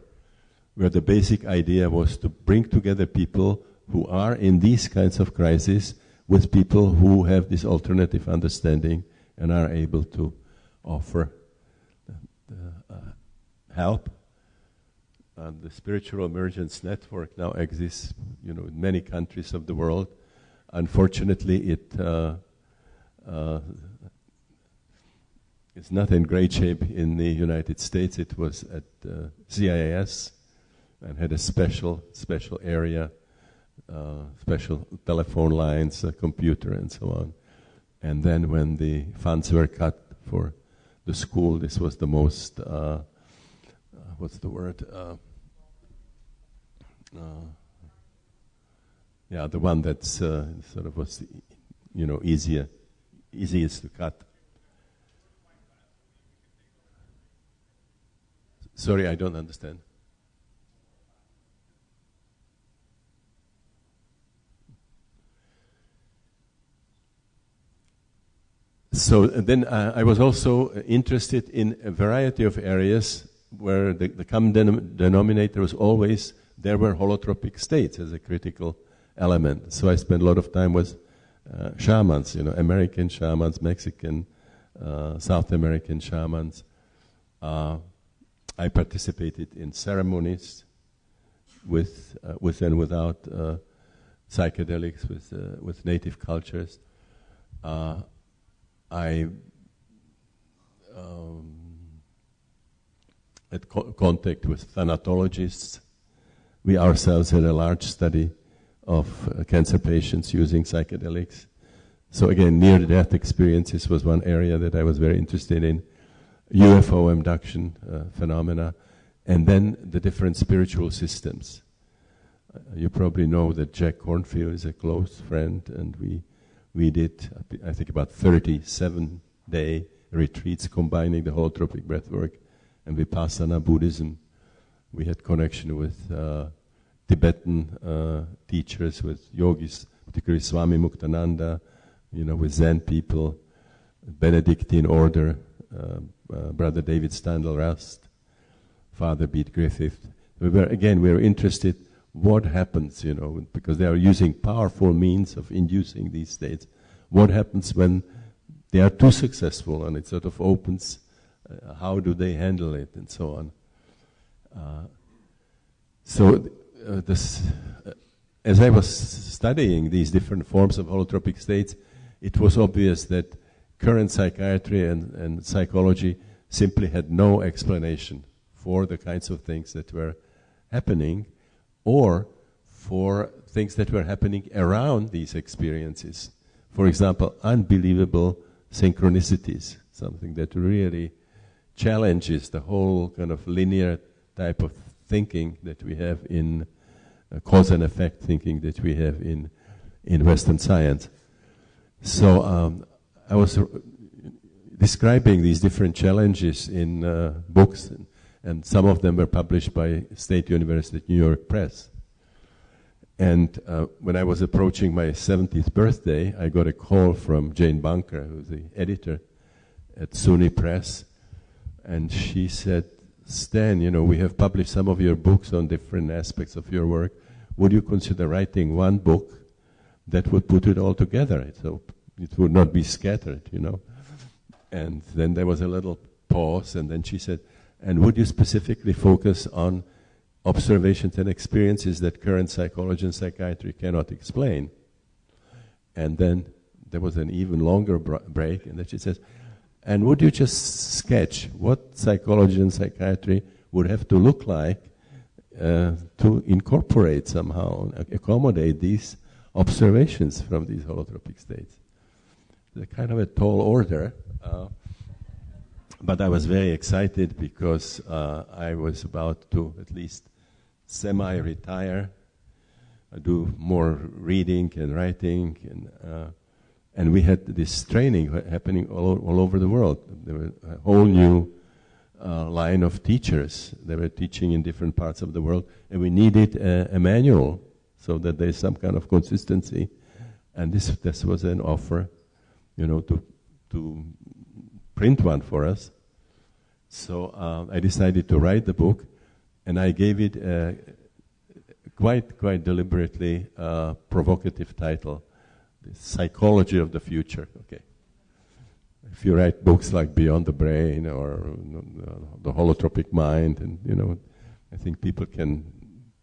where the basic idea was to bring together people who are in these kinds of crises with people who have this alternative understanding and are able to offer uh, help and the spiritual emergence network now exists, you know, in many countries of the world. Unfortunately, it uh, uh, is not in great shape in the United States. It was at uh, CIIS and had a special special area, uh, special telephone lines, a computer, and so on. And then when the funds were cut for the school, this was the most uh, what's the word? Uh, uh, yeah, the one that's uh, sort of was, you know, easier, easiest to cut. Sorry, I don't understand. So then uh, I was also interested in a variety of areas where the, the common denom- denominator was always there were holotropic states as a critical element. So I spent a lot of time with uh, shamans, you know, American shamans, Mexican, uh, South American shamans. Uh, I participated in ceremonies with, uh, with and without uh, psychedelics, with, uh, with native cultures. I um, had co- contact with thanatologists. We ourselves had a large study of uh, cancer patients using psychedelics. So again, near-death experiences was one area that I was very interested in. UFO abduction uh, phenomena, and then the different spiritual systems. Uh, you probably know that Jack Kornfield is a close friend, and we we did I think about 37 day retreats combining the holotropic breathwork and Vipassana Buddhism. We had connection with uh, Tibetan uh, teachers, with yogis, particularly Swami Muktananda, you know, with Zen people, Benedictine order, uh, uh Brother David Steindl-Rast, Father Bede Griffith. We were, again, we were interested what happens, you know, because they are using powerful means of inducing these states. What happens when they are too successful and it sort of opens uh, how do they handle it, and so on. Uh, so, uh, this, uh, as I was studying these different forms of holotropic states, it was obvious that current psychiatry and, and psychology simply had no explanation for the kinds of things that were happening or for things that were happening around these experiences. For example, unbelievable synchronicities, something that really challenges the whole kind of linear type of thinking that we have in uh, cause and effect thinking that we have in in Western science. So um, I was describing these different challenges in uh, books, and, and, some of them were published by State University New York Press. And uh, when I was approaching my 70th birthday, I got a call from Jane Bunker, who's the editor at SUNY Press, and she said, Stan, you know, we have published some of your books on different aspects of your work. Would you consider writing one book that would put it all together? So it would not be scattered, you know. And then there was a little pause, and then she said, and would you specifically focus on observations and experiences that current psychology and psychiatry cannot explain? And then there was an even longer break, and then she says, and would you just sketch what psychology and psychiatry would have to look like uh, to incorporate somehow, accommodate these observations from these holotropic states. Kind of a tall order, uh, but I was very excited because uh, I was about to at least semi-retire, I do more reading and writing, and uh, and we had this training happening all, all over the world. There were a whole new uh, line of teachers. They were teaching in different parts of the world, and we needed a, a manual so that there's some kind of consistency. And this this was an offer, you know, to to print one for us. So uh, I decided to write the book, and I gave it a quite quite deliberately uh, provocative title, "The Psychology of the Future." Okay if you write books like Beyond the Brain or The Holotropic Mind, and you know, I think people can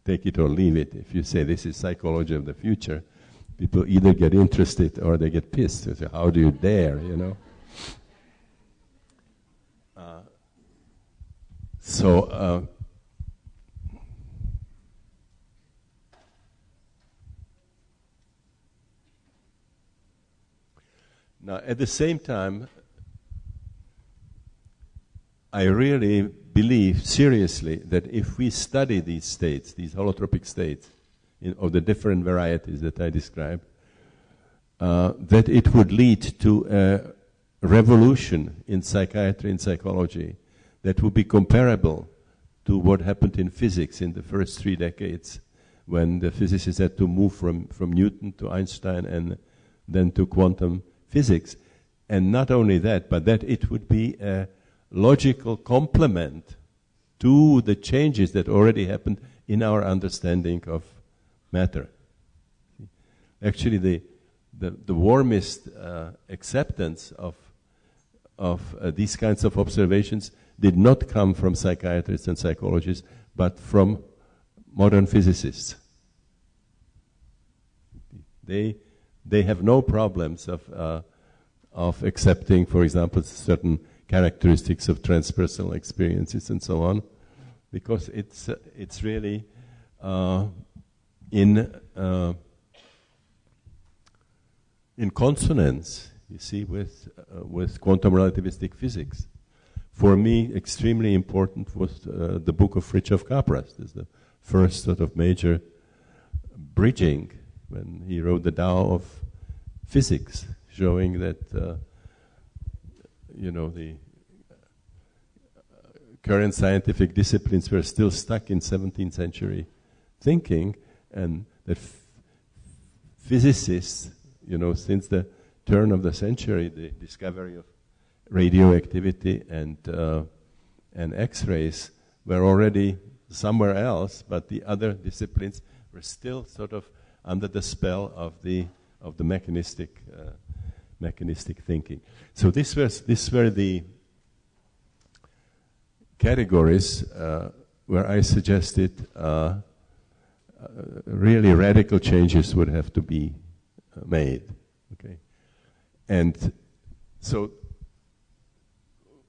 take it or leave it. If you say this is psychology of the future, people either get interested or they get pissed. They say, "How do you dare?" You know. Uh, so. Uh, Now, at the same time, I really believe seriously that if we study these states, these holotropic states, in, of the different varieties that I described, uh, that it would lead to a revolution in psychiatry and psychology that would be comparable to what happened in physics in the first three decades when the physicists had to move from, from Newton to Einstein and then to quantum physics. And not only that, but that it would be a logical complement to the changes that already happened in our understanding of matter. Actually, the, the, the warmest uh, acceptance of, of uh, these kinds of observations did not come from psychiatrists and psychologists, but from modern physicists. They they have no problems of, uh, of accepting, for example, certain characteristics of transpersonal experiences and so on, because it's, it's really uh, in, uh, in consonance, you see, with, uh, with quantum relativistic physics. For me, extremely important was uh, the book of Fritjof Capras. This is the first sort of major bridging when he wrote the Tao of Physics, showing that uh, you know the current scientific disciplines were still stuck in 17th century thinking, and that physicists, you know, since the turn of the century, the discovery of radioactivity and uh, and X-rays were already somewhere else, but the other disciplines were still sort of under the spell of the of the mechanistic uh, mechanistic thinking. So this was this were the categories uh, where I suggested uh, really radical changes would have to be uh, made. Okay, and so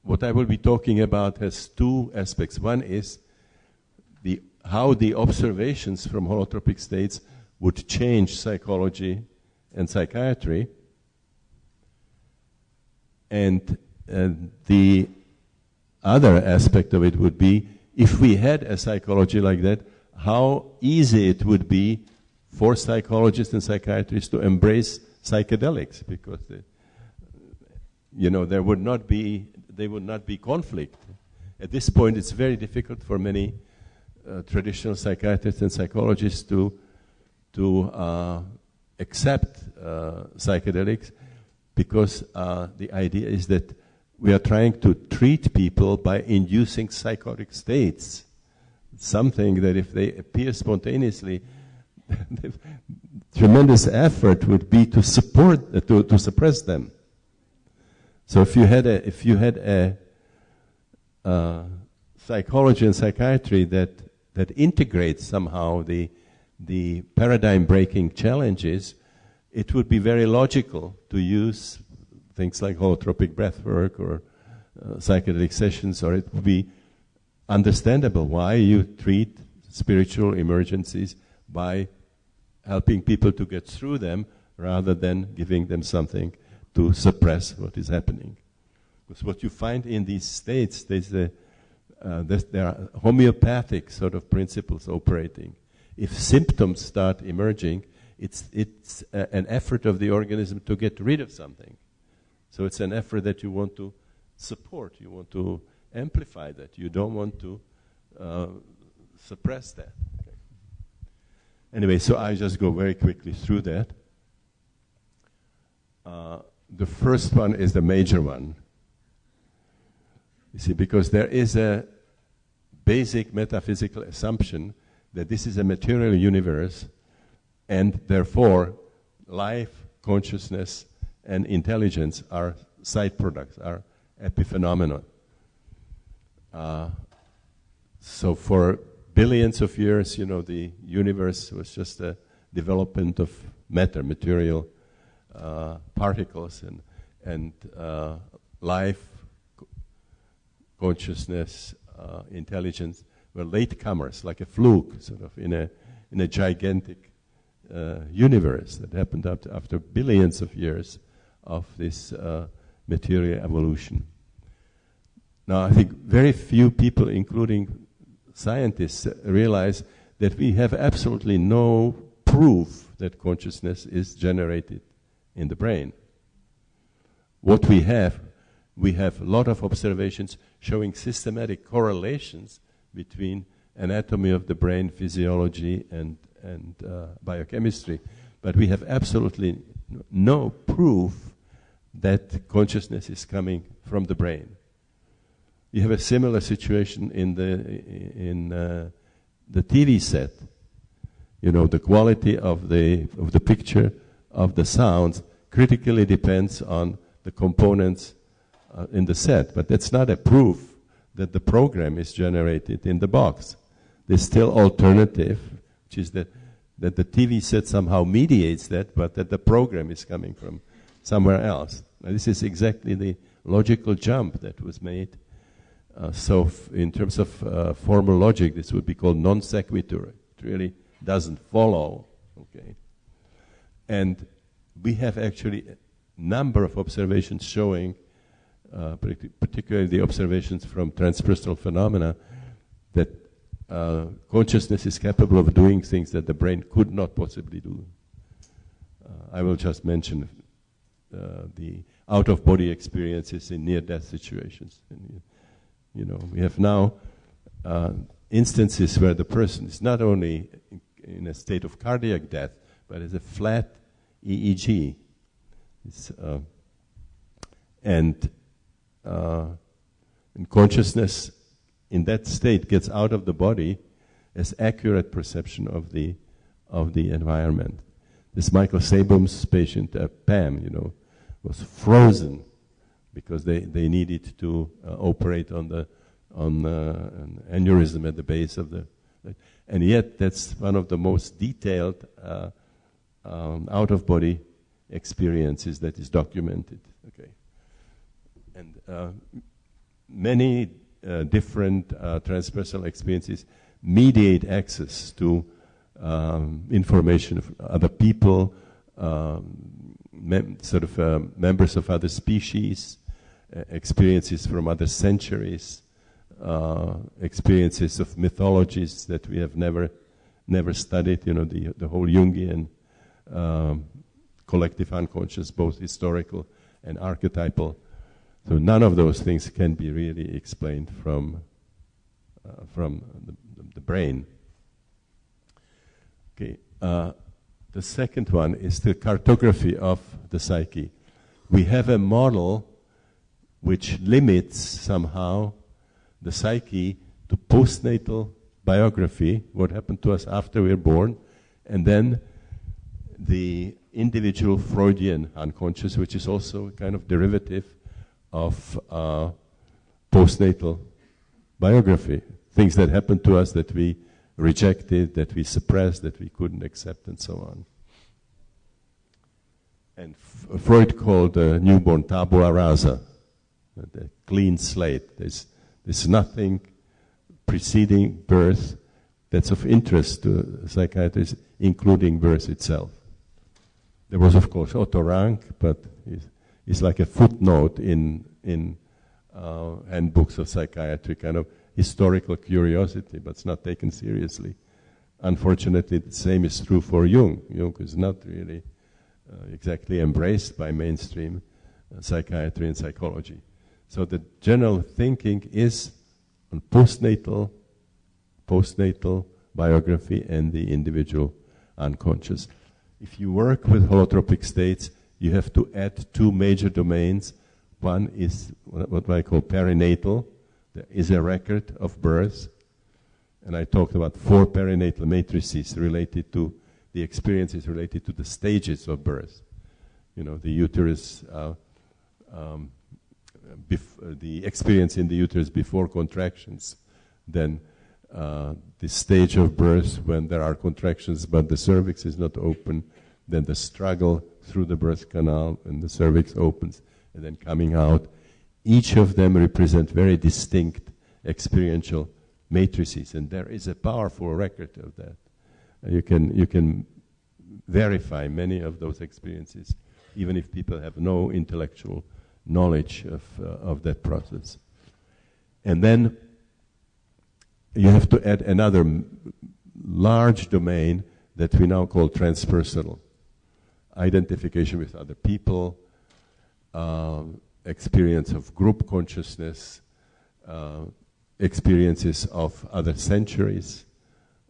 what I will be talking about has two aspects. One is the how the observations from holotropic states would change psychology and psychiatry. And, and the other aspect of it would be if we had a psychology like that, how easy it would be for psychologists and psychiatrists to embrace psychedelics because they, you know there would not be there would not be conflict at this point it's very difficult for many uh, traditional psychiatrists and psychologists to to uh, accept uh, psychedelics because uh, the idea is that we are trying to treat people by inducing psychotic states. Something that if they appear spontaneously, tremendous effort would be to support, uh, to, to suppress them. So if you had a, if you had a uh, psychology and psychiatry that, that integrates somehow the the paradigm breaking challenges, it would be very logical to use things like holotropic breathwork or uh, psychedelic sessions, or it would be understandable why you treat spiritual emergencies by helping people to get through them rather than giving them something to suppress what is happening. Because what you find in these states, there's a, uh, there's, there are homeopathic sort of principles operating. If symptoms start emerging, it's, it's a, an effort of the organism to get rid of something. So it's an effort that you want to support, you want to amplify that, you don't want to uh, suppress that. Okay. Anyway, so I just go very quickly through that. Uh, the first one is the major one. You see, because there is a basic metaphysical assumption that this is a material universe and therefore life, consciousness, and intelligence are side products, are epiphenomena. Uh, so for billions of years, you know, the universe was just a development of matter, material uh, particles, and and uh, life, consciousness, uh, intelligence were latecomers, like a fluke, sort of in a in a gigantic uh, universe that happened after, after billions of years of this uh, material evolution. Now, I think very few people, including scientists, realize that we have absolutely no proof that consciousness is generated in the brain. What we have, we have a lot of observations showing systematic correlations between anatomy of the brain, physiology, and, and uh, biochemistry. But we have absolutely no proof that consciousness is coming from the brain. You have a similar situation in the in uh, the TV set. You know, the quality of the of the picture, of the sounds, critically depends on the components uh, in the set. But that's not a proof that the program is generated in the box. There's still alternative, which is that that the TV set somehow mediates that, but that the program is coming from somewhere else. Now, this is exactly the logical jump that was made. Uh, so, f- in terms of uh, formal logic, this would be called non sequitur. It really doesn't follow. Okay, and we have actually a number of observations showing, uh, particularly the observations from transpersonal phenomena, that uh, consciousness is capable of doing things that the brain could not possibly do. Uh, I will just mention the out of body experiences in near death situations. You know, we have now uh, instances where the person is not only in, a state of cardiac death, but is a flat EEG. Uh, and, uh, and consciousness in that state gets out of the body as accurate perception of the, of the environment. This Michael Sabom's patient, uh, Pam, you know, was frozen because they, they needed to uh, operate on the on uh, an aneurysm at the base of the and yet that's one of the most detailed uh, um, out of body experiences that is documented okay? And uh, many uh, different uh, transpersonal experiences mediate access to um, information of other people um, mem- sort of uh, members of other species, experiences from other centuries, uh, experiences of mythologies that we have never never studied. You know, the the whole Jungian um, collective unconscious, both historical and archetypal. So none of those things can be really explained from uh, from the, the, brain. Okay. Uh, the second one is the cartography of the psyche. We have a model which limits somehow the psyche to postnatal biography, what happened to us after we we're born, and then the individual Freudian unconscious, which is also a kind of derivative of uh, postnatal biography. Things that happened to us that we rejected, that we suppressed, that we couldn't accept, and so on. And F- Freud called the newborn tabula rasa, the clean slate. There's, there's nothing preceding birth that's of interest to psychiatrists, including birth itself. There was, of course, Otto Rank, but it's, it's like a footnote in, in uh, handbooks of psychiatry, kind of historical curiosity, but it's not taken seriously. Unfortunately, the same is true for Jung. Jung is not really uh, exactly embraced by mainstream uh, psychiatry and psychology. So the general thinking is on postnatal, postnatal biography and the individual unconscious. If you work with holotropic states, you have to add two major domains. One is what I call perinatal. There is a record of birth. And I talked about four perinatal matrices related to the experiences related to the stages of birth. You know, the uterus, uh, um, bef- the experience in the uterus before contractions, then uh, the stage of birth when there are contractions but the cervix is not open, then the struggle through the birth canal and the cervix opens, and then coming out. Each of them represent very distinct experiential matrices, and there is a powerful record of that. You can, you can verify many of those experiences, even if people have no intellectual knowledge of, uh, of that process. And then you have to add another m- large domain that we now call transpersonal identification with other people, uh, experience of group consciousness, uh, experiences of other centuries,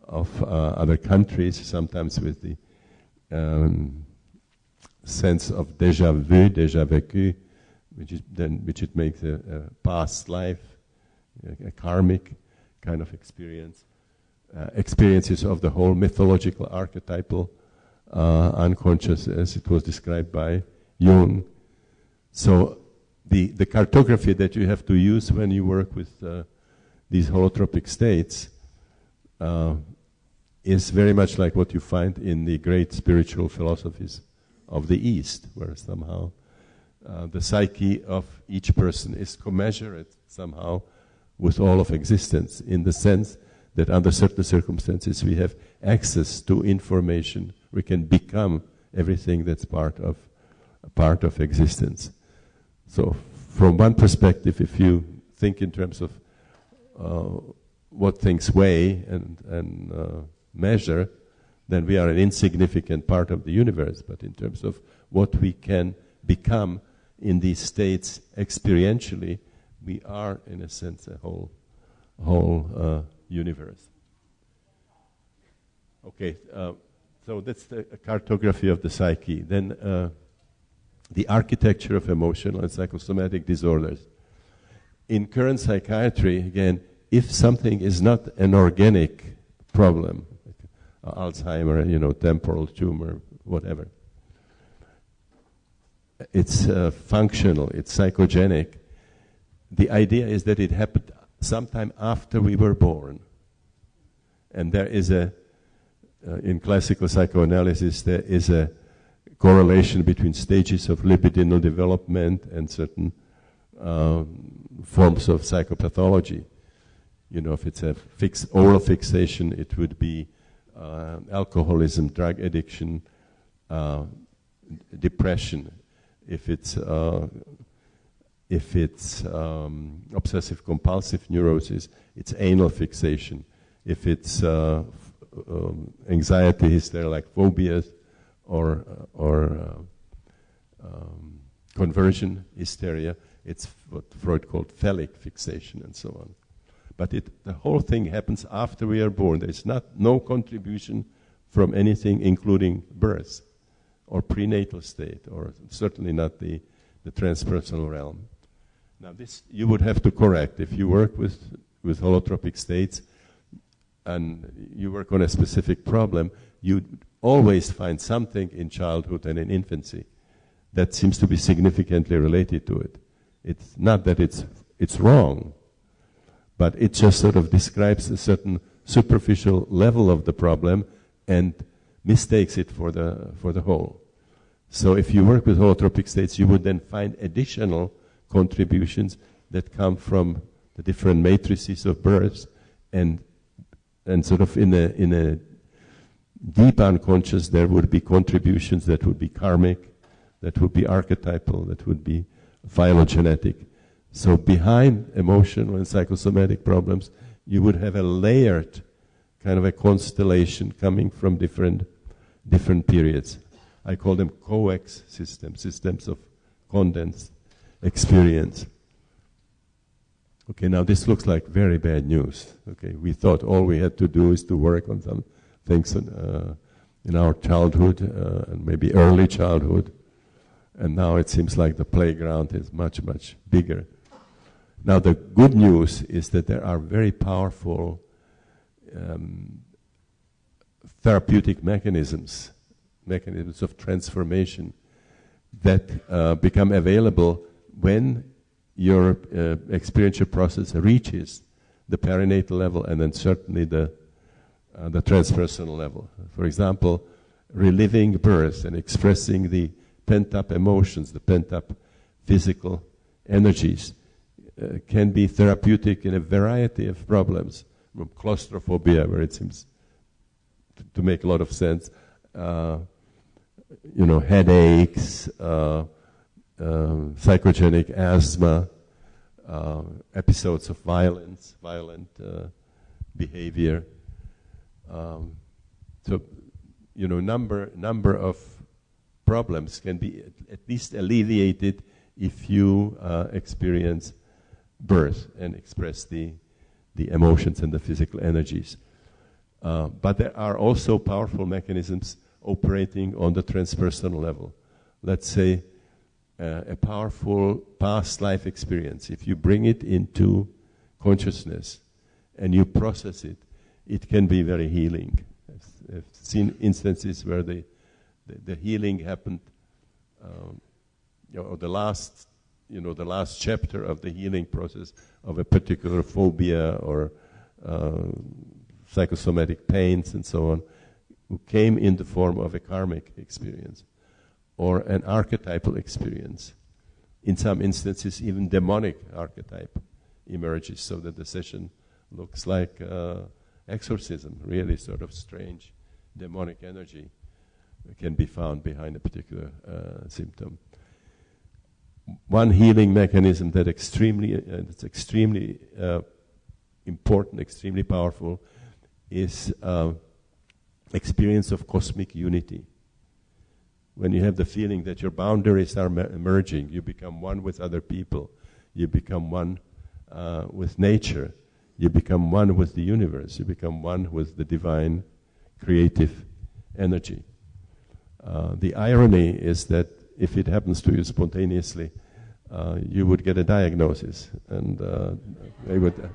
of uh, other countries, sometimes with the um, sense of déjà vu, déjà vécu, which, is then, which it makes a, a past life, a, a, karmic kind of experience, uh, experiences of the whole mythological archetypal uh, unconscious as it was described by Jung. So the, the cartography that you have to use when you work with uh, these holotropic states uh, is very much like what you find in the great spiritual philosophies of the East, where somehow uh, the psyche of each person is commensurate somehow with all of existence, in the sense that under certain circumstances we have access to information, we can become everything that's part of part of existence. So, from one perspective, if you think in terms of uh, what things weigh and, and uh, measure, then we are an insignificant part of the universe. But in terms of what we can become in these states experientially, we are, in a sense, a whole, whole uh, universe. Okay, uh, so that's the cartography of the psyche. Then uh, the architecture of emotional and psychosomatic disorders. In current psychiatry, again, if something is not an organic problem, like Alzheimer, you know, temporal tumor, whatever, it's uh, functional, it's psychogenic. The idea is that it happened sometime after we were born. And there is a, uh, in classical psychoanalysis, there is a correlation between stages of libidinal development and certain um, forms of psychopathology. You know, if it's a fix, oral fixation, it would be uh, alcoholism, drug addiction, uh, depression. If it's uh, if it's um, obsessive compulsive neurosis, it's anal fixation. If it's uh, um, anxiety hysteria like phobias or, or uh, um, conversion hysteria, it's what Freud called phallic fixation and so on. But it, the whole thing happens after we are born. There's not no contribution from anything, including birth or prenatal state, or certainly not the, the transpersonal realm. Now, this you would have to correct if you work with, with holotropic states and you work on a specific problem. You always find something in childhood and in infancy that seems to be significantly related to it. It's not that it's it's wrong, but it just sort of describes a certain superficial level of the problem and mistakes it for the for the whole. So if you work with holotropic states, you would then find additional contributions that come from the different matrices of births and and sort of in a, in a deep unconscious, there would be contributions that would be karmic, that would be archetypal, that would be phylogenetic. So behind emotional and psychosomatic problems, you would have a layered kind of a constellation coming from different different periods. I call them coex systems, systems of condensed experience. Okay, now this looks like very bad news. Okay, we thought all we had to do is to work on some things uh, in our childhood uh, and maybe early childhood, and now it seems like the playground is much, much bigger. Now, the good news is that there are very powerful um, therapeutic mechanisms, mechanisms of transformation that uh, become available when your uh, experiential process reaches the perinatal level and then certainly the, uh, the transpersonal level. For example, reliving birth and expressing the pent up emotions, the pent up physical energies, uh, can be therapeutic in a variety of problems, from claustrophobia, where it seems to, make a lot of sense, uh, you know, headaches, uh, um, psychogenic asthma, uh, episodes of violence, violent uh, behavior. Um, so, you know, number number of problems can be at, at least alleviated if you uh, experience birth and express the the emotions and the physical energies. Uh, but there are also powerful mechanisms operating on the transpersonal level. Let's say uh, a powerful past life experience, if you bring it into consciousness and you process it, it can be very healing. I've, I've seen instances where the, the, the healing happened, um, or the last, you know, the last chapter of the healing process of a particular phobia or uh, psychosomatic pains and so on, who came in the form of a karmic experience or an archetypal experience. In some instances, even demonic archetype emerges so that the session looks like uh, exorcism, really sort of strange demonic energy can be found behind a particular uh, symptom. One healing mechanism that extremely, uh, that's extremely uh, important, extremely powerful, is uh, experience of cosmic unity when you have the feeling that your boundaries are merging, you become one with other people, you become one uh, with nature, you become one with the universe, you become one with the divine creative energy. Uh, the irony is that if it happens to you spontaneously, uh, you would get a diagnosis, and uh, they would.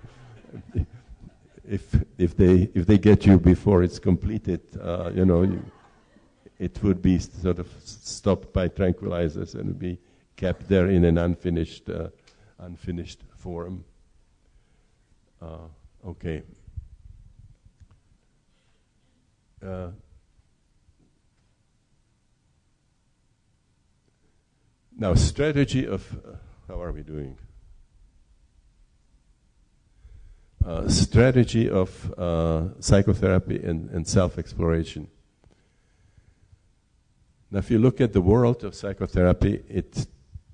If if they if they get you before it's completed, uh, you know. You, it would be sort of stopped by tranquilizers and be kept there in an unfinished, uh, unfinished form. Uh, okay. Uh, now, strategy of uh, how are we doing? Uh, strategy of uh, psychotherapy and, and self exploration. Now, if you look at the world of psychotherapy, it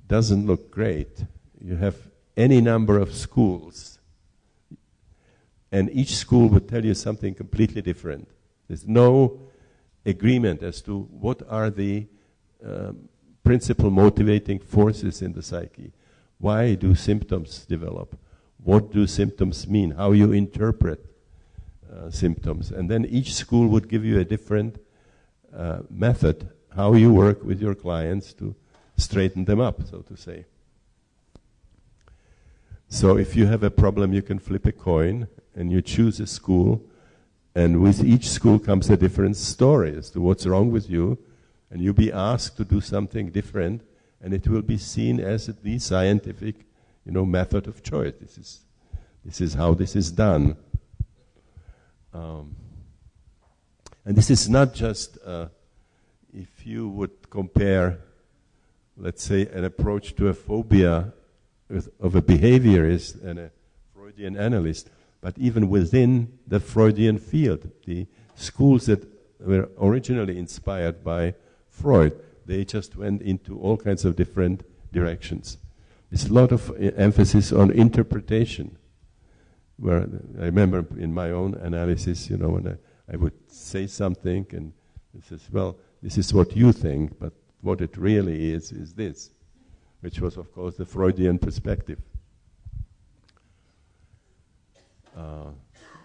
doesn't look great. You have any number of schools, and each school would tell you something completely different. There's no agreement as to what are the um, principal motivating forces in the psyche. Why do symptoms develop? What do symptoms mean? How you interpret uh, symptoms. And then each school would give you a different uh, method how you work with your clients to straighten them up, so to say. So if you have a problem, you can flip a coin and you choose a school, and with each school comes a different story as to what's wrong with you, and you'll be asked to do something different, and it will be seen as the scientific, you know, method of choice. This is, this is how this is done. Um, and this is not just uh, if you would compare, let's say, an approach to a phobia with, of a behaviorist and a Freudian analyst, but even within the Freudian field, the schools that were originally inspired by Freud, they just went into all kinds of different directions. There's a lot of uh, emphasis on interpretation. Where I remember in my own analysis, you know, when I, I would say something and it says, well, this is what you think, but what it really is, is this, which was, of course, the Freudian perspective. Uh,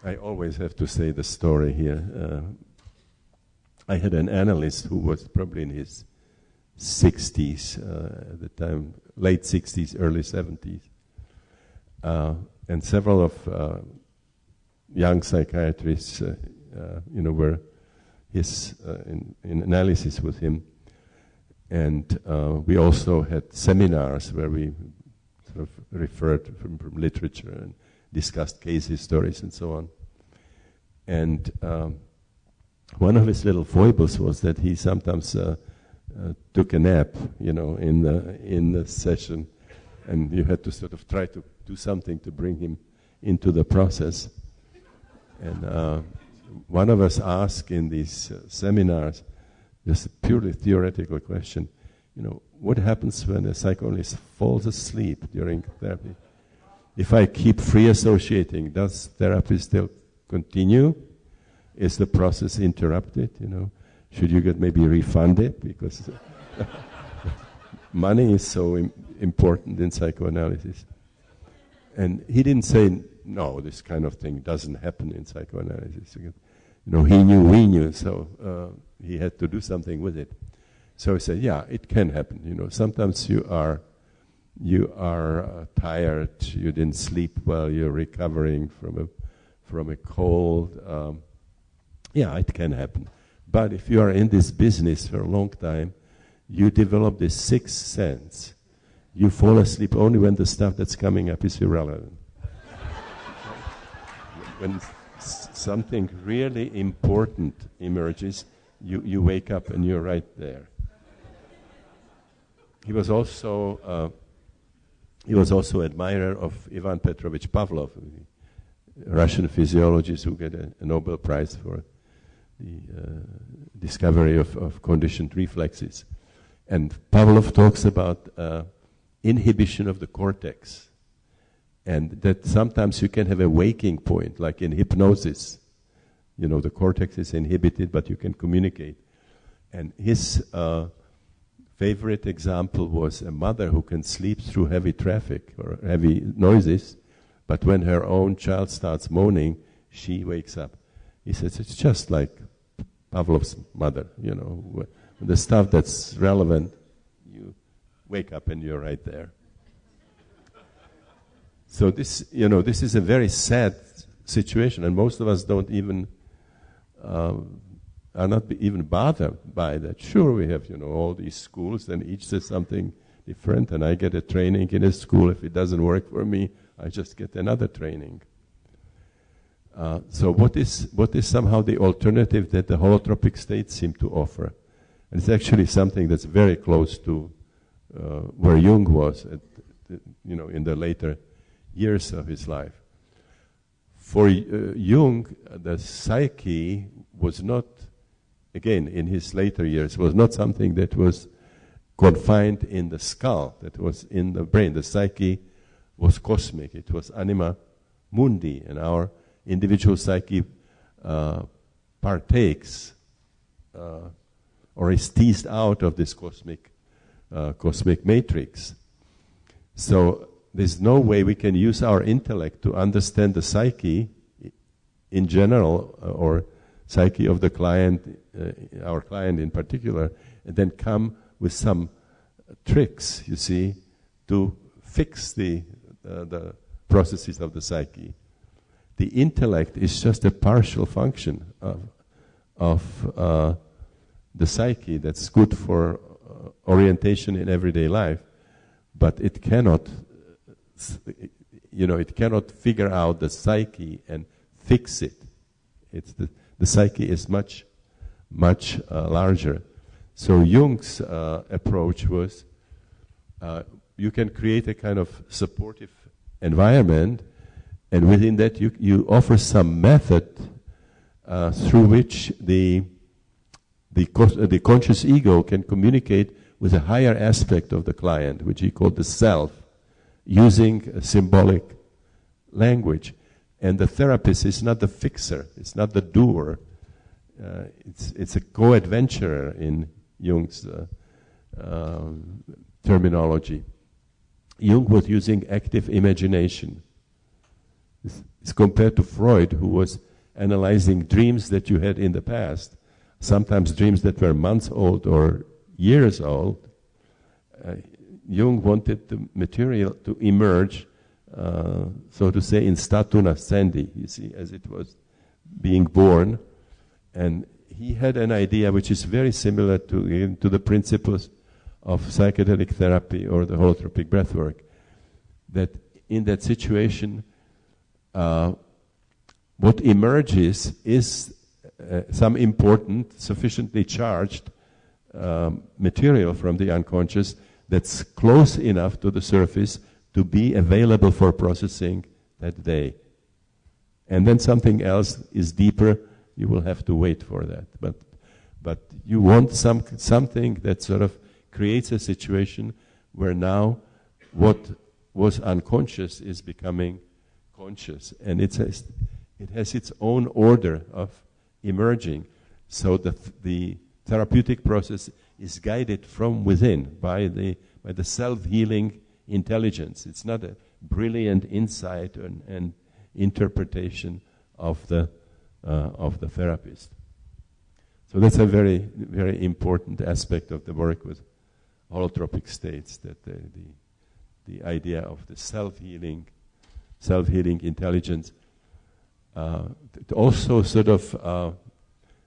I always have to say the story here. Uh, I had an analyst who was probably in his 60s uh, at the time, late 60s, early 70s. Uh, and several of uh, young psychiatrists, uh, uh, you know, were his uh, in, in, analysis with him. And we also had seminars where we sort of referred from, from literature and discussed case histories and so on. And um, one of his little foibles was that he sometimes uh, took a nap, you know, in the in the session, and you had to sort of try to do something to bring him into the process. And uh, one of us asked in these uh, seminars, just a purely theoretical question, you know, what happens when a psychoanalyst falls asleep during therapy? If I keep free associating, does therapy still continue? Is the process interrupted? You know, should you get maybe refunded because money is so Im- important in psychoanalysis? And he didn't say no. This kind of thing doesn't happen in psychoanalysis. You know, he knew, we knew, so uh, he had to do something with it. So he said, yeah, it can happen. You know, sometimes you are you are uh, tired, you didn't sleep well, you're recovering from a, from a cold. Um, yeah, it can happen. But if you are in this business for a long time, you develop this sixth sense. You fall asleep only when the stuff that's coming up is irrelevant. when something really important emerges, you, you wake up and you're right there. He was also uh, he was also admirer of Ivan Petrovich Pavlov, Russian physiologist who got a, a Nobel Prize for the uh, discovery of, of, conditioned reflexes. And Pavlov talks about uh, inhibition of the cortex. And that sometimes you can have a waking point, like in hypnosis. You know, the cortex is inhibited, but you can communicate. And his uh, favorite example was a mother who can sleep through heavy traffic or heavy noises, but when her own child starts moaning, she wakes up. He says it's just like Pavlov's mother, you know, the stuff that's relevant, you wake up and you're right there. So this, you know, this is a very sad situation, and most of us don't even uh, are not even bothered by that. Sure, we have, you know, all these schools, and each says something different, and I get a training in a school. If it doesn't work for me, I just get another training. Uh, so what is, what is somehow the alternative that the holotropic states seem to offer? And it's actually something that's very close to uh, where Jung was, at, you know, in the later years of his life. For uh, Jung, the psyche was not again, in his later years, was not something that was confined in the skull, that was in the brain. The psyche was cosmic, it was anima mundi, and our individual psyche uh, partakes uh, or is teased out of this cosmic, uh, cosmic matrix. So there's no way we can use our intellect to understand the psyche in general uh, or psyche of the client, uh, our client in particular, and then come with some tricks, you see, to fix the, uh, the processes of the psyche. The intellect is just a partial function of, of uh, the psyche that's good for uh, orientation in everyday life, but it cannot, you know, it cannot figure out the psyche and fix it. It's the the psyche is much, much uh, larger. So Jung's uh, approach was uh, you can create a kind of supportive environment And within that, you, you offer some method uh, through which the, the, the conscious ego can communicate with a higher aspect of the client, which he called the self, using symbolic language. And the therapist is not the fixer, it's not the doer. Uh, it's, it's a co-adventurer in Jung's uh, um, terminology. Jung was using active imagination. It's, compared to Freud, who was analyzing dreams that you had in the past, sometimes dreams that were months old or years old. Uh, Jung wanted the material to emerge, uh, so to say, in statu nascendi, you see, as it was being born. And he had an idea which is very similar to, to the principles of psychedelic therapy or the holotropic breathwork, that in that situation, uh, what emerges is uh, some important, sufficiently charged um, material from the unconscious that's close enough to the surface to be available for processing that day. And then something else is deeper, you will have to wait for that. But, but you want some, something that sort of creates a situation where now what was unconscious is becoming conscious. And it has, it has its own order of emerging. So the, the therapeutic process is guided from within by the, by the self healing intelligence. It's not a brilliant insight and, and interpretation of the, uh, of the therapist. So that's a very, very important aspect of the work with holotropic states, that the, the, the idea of the self-healing, self-healing intelligence uh, also sort of uh,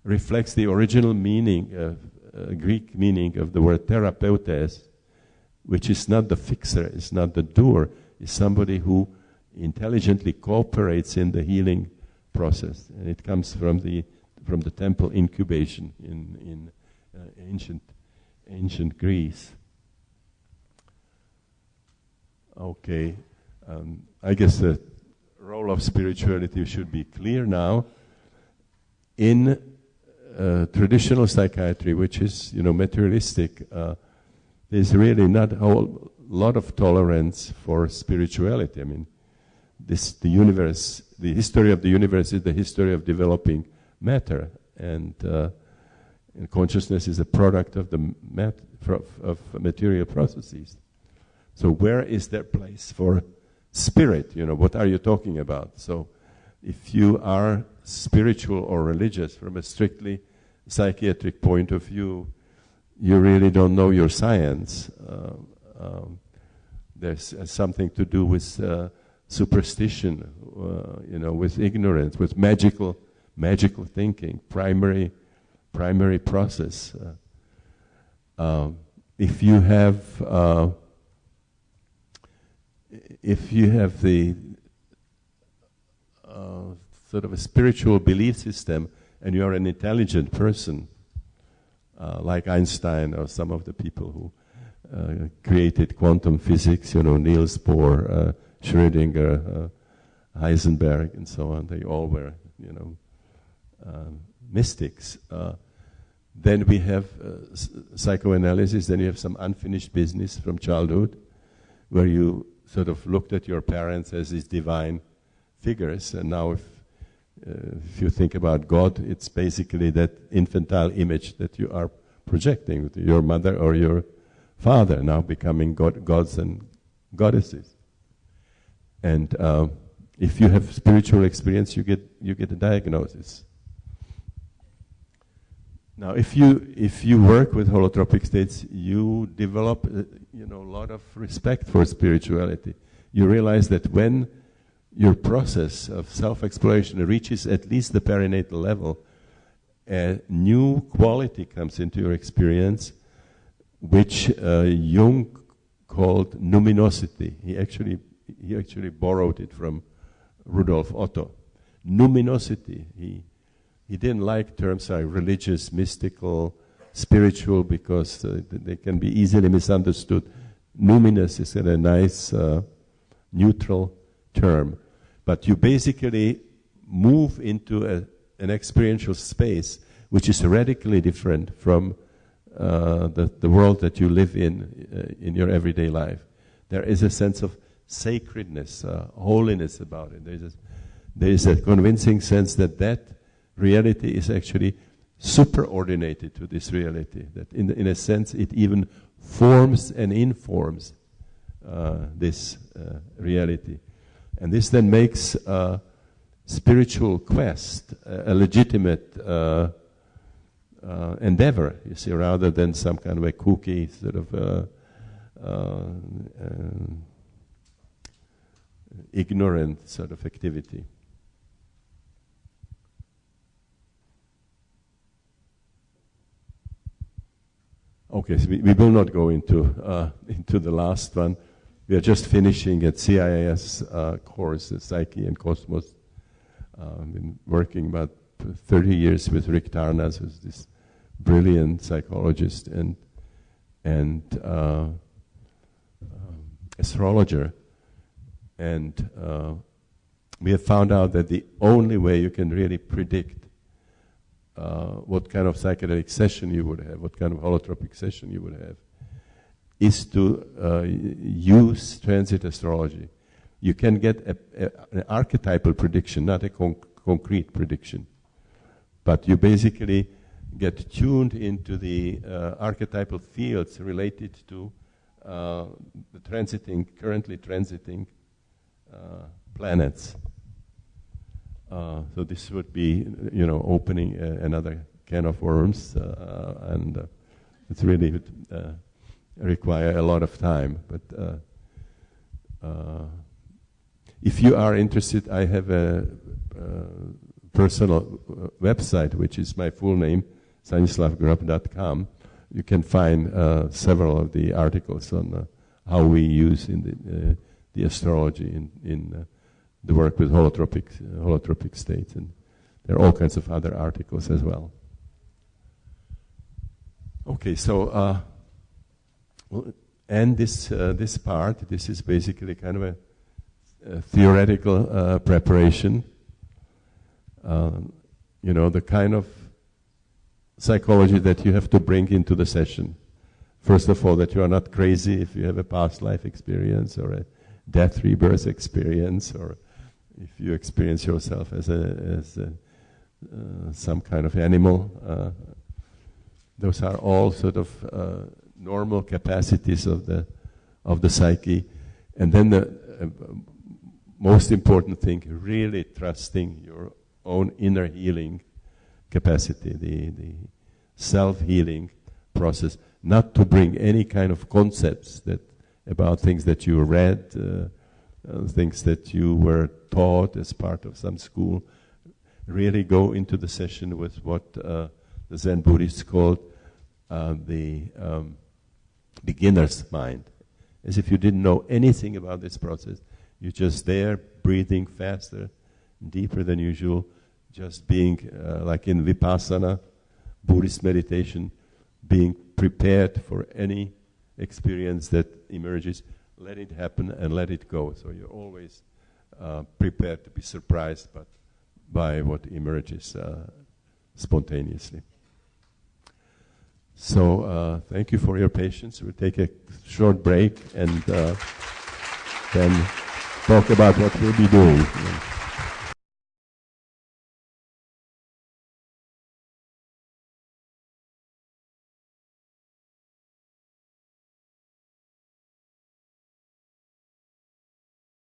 reflects the original meaning, of, uh, Greek meaning of the word therapeutes, which is not the fixer, it's not the doer, it's somebody who intelligently cooperates in the healing process. And it comes from the, from the temple incubation in, in uh, ancient ancient Greece. Okay, um, I guess the role of spirituality should be clear now. In uh, traditional psychiatry, which is you know materialistic, uh, there's really not a whole lot of tolerance for spirituality. I mean, this the universe, the history of the universe is the history of developing matter, and uh, and consciousness is a product of the mat, of material processes. So where is there place for spirit? You know, what are you talking about? So if you are spiritual or religious from a strictly psychiatric point of view, you really don't know your science. Uh, um, there's uh, something to do with uh, superstition, uh, you know, with ignorance, with magical, magical thinking, primary primary process. Uh, um, if you have uh, if you have the uh, sort of a spiritual belief system and you are an intelligent person, uh, like Einstein or some of the people who uh, created quantum physics, you know, Niels Bohr, uh, Schrödinger, Heisenberg, and so on, they all were, you know, um, mystics. Uh, then we have uh, psychoanalysis, then you have some unfinished business from childhood, where you sort of looked at your parents as these divine figures, and now if, uh, if you think about God, it's basically that infantile image that you are projecting with your mother or your father, now becoming god, gods and goddesses. And uh, if you have spiritual experience, you get you get a diagnosis. Now, if you if you work with holotropic states, you develop uh, you know a lot of respect for spirituality. You realize that when your process of self-exploration reaches at least the perinatal level, a new quality comes into your experience, which uh, Jung called numinosity. He actually he actually borrowed it from Rudolf Otto. Numinosity. He he didn't like terms like religious, mystical, spiritual, because uh, they can be easily misunderstood. Numinous is a nice, uh, neutral term. but you basically move into a, an experiential space which is radically different from uh, the, the world that you live in uh, in your everyday life. There is a sense of sacredness, uh, holiness about it. There is, a, there is a convincing sense that that reality is actually superordinated to this reality. That in, in a sense it even forms and informs uh, this uh, reality. And this then makes uh, spiritual quest a legitimate uh, uh, endeavor, you see, rather than some kind of a kooky sort of uh, ignorant sort of activity. Okay, so we, we will not go into uh, into the last one. We are just finishing a CIS uh, course, Psyche and Cosmos. I've been working about 30 years with Rick Tarnas, who's this brilliant psychologist and and uh, um, astrologer, and uh, we have found out that the only way you can really predict uh, what kind of psychedelic session you would have, what kind of holotropic session you would have, is to uh, use transit astrology. You can get a, a, an archetypal prediction, not a conc- concrete prediction, but you basically get tuned into the uh, archetypal fields related to uh, the transiting, currently transiting uh, planets. Uh, so this would be, you know, opening uh, another can of worms, uh, and it's really require a lot of time. But if you are interested, I have a personal website, which is my full name, stanislavgrof.com. You can find uh, several of the articles on uh, how we use in the, uh, the astrology in, in the work with holotropic, holotropic states, and there are all kinds of other articles as well. Okay, so uh, and this uh, this part, this is basically kind of a, a theoretical uh, preparation. Um, you know, the kind of psychology that you have to bring into the session. First of all, that you are not crazy if you have a past life experience or a death rebirth experience or if you experience yourself as a, as a, uh, some kind of animal, uh, those are all sort of uh, normal capacities of the of the psyche, and then the uh, most important thing, really trusting your own inner healing capacity, the the self healing process, not to bring any kind of concepts that about things that you read uh, things that you were taught as part of some school. Really go into the session with what uh, the Zen Buddhists called uh, the um, beginner's mind, as if you didn't know anything about this process. You're just there, breathing faster, deeper than usual, just being uh, like in vipassana, Buddhist meditation, being prepared for any experience that emerges let it happen and let it go. So you're always uh, prepared to be surprised but by what emerges uh, spontaneously. So uh, thank you for your patience. We'll take a short break and uh, then talk about what we'll be doing.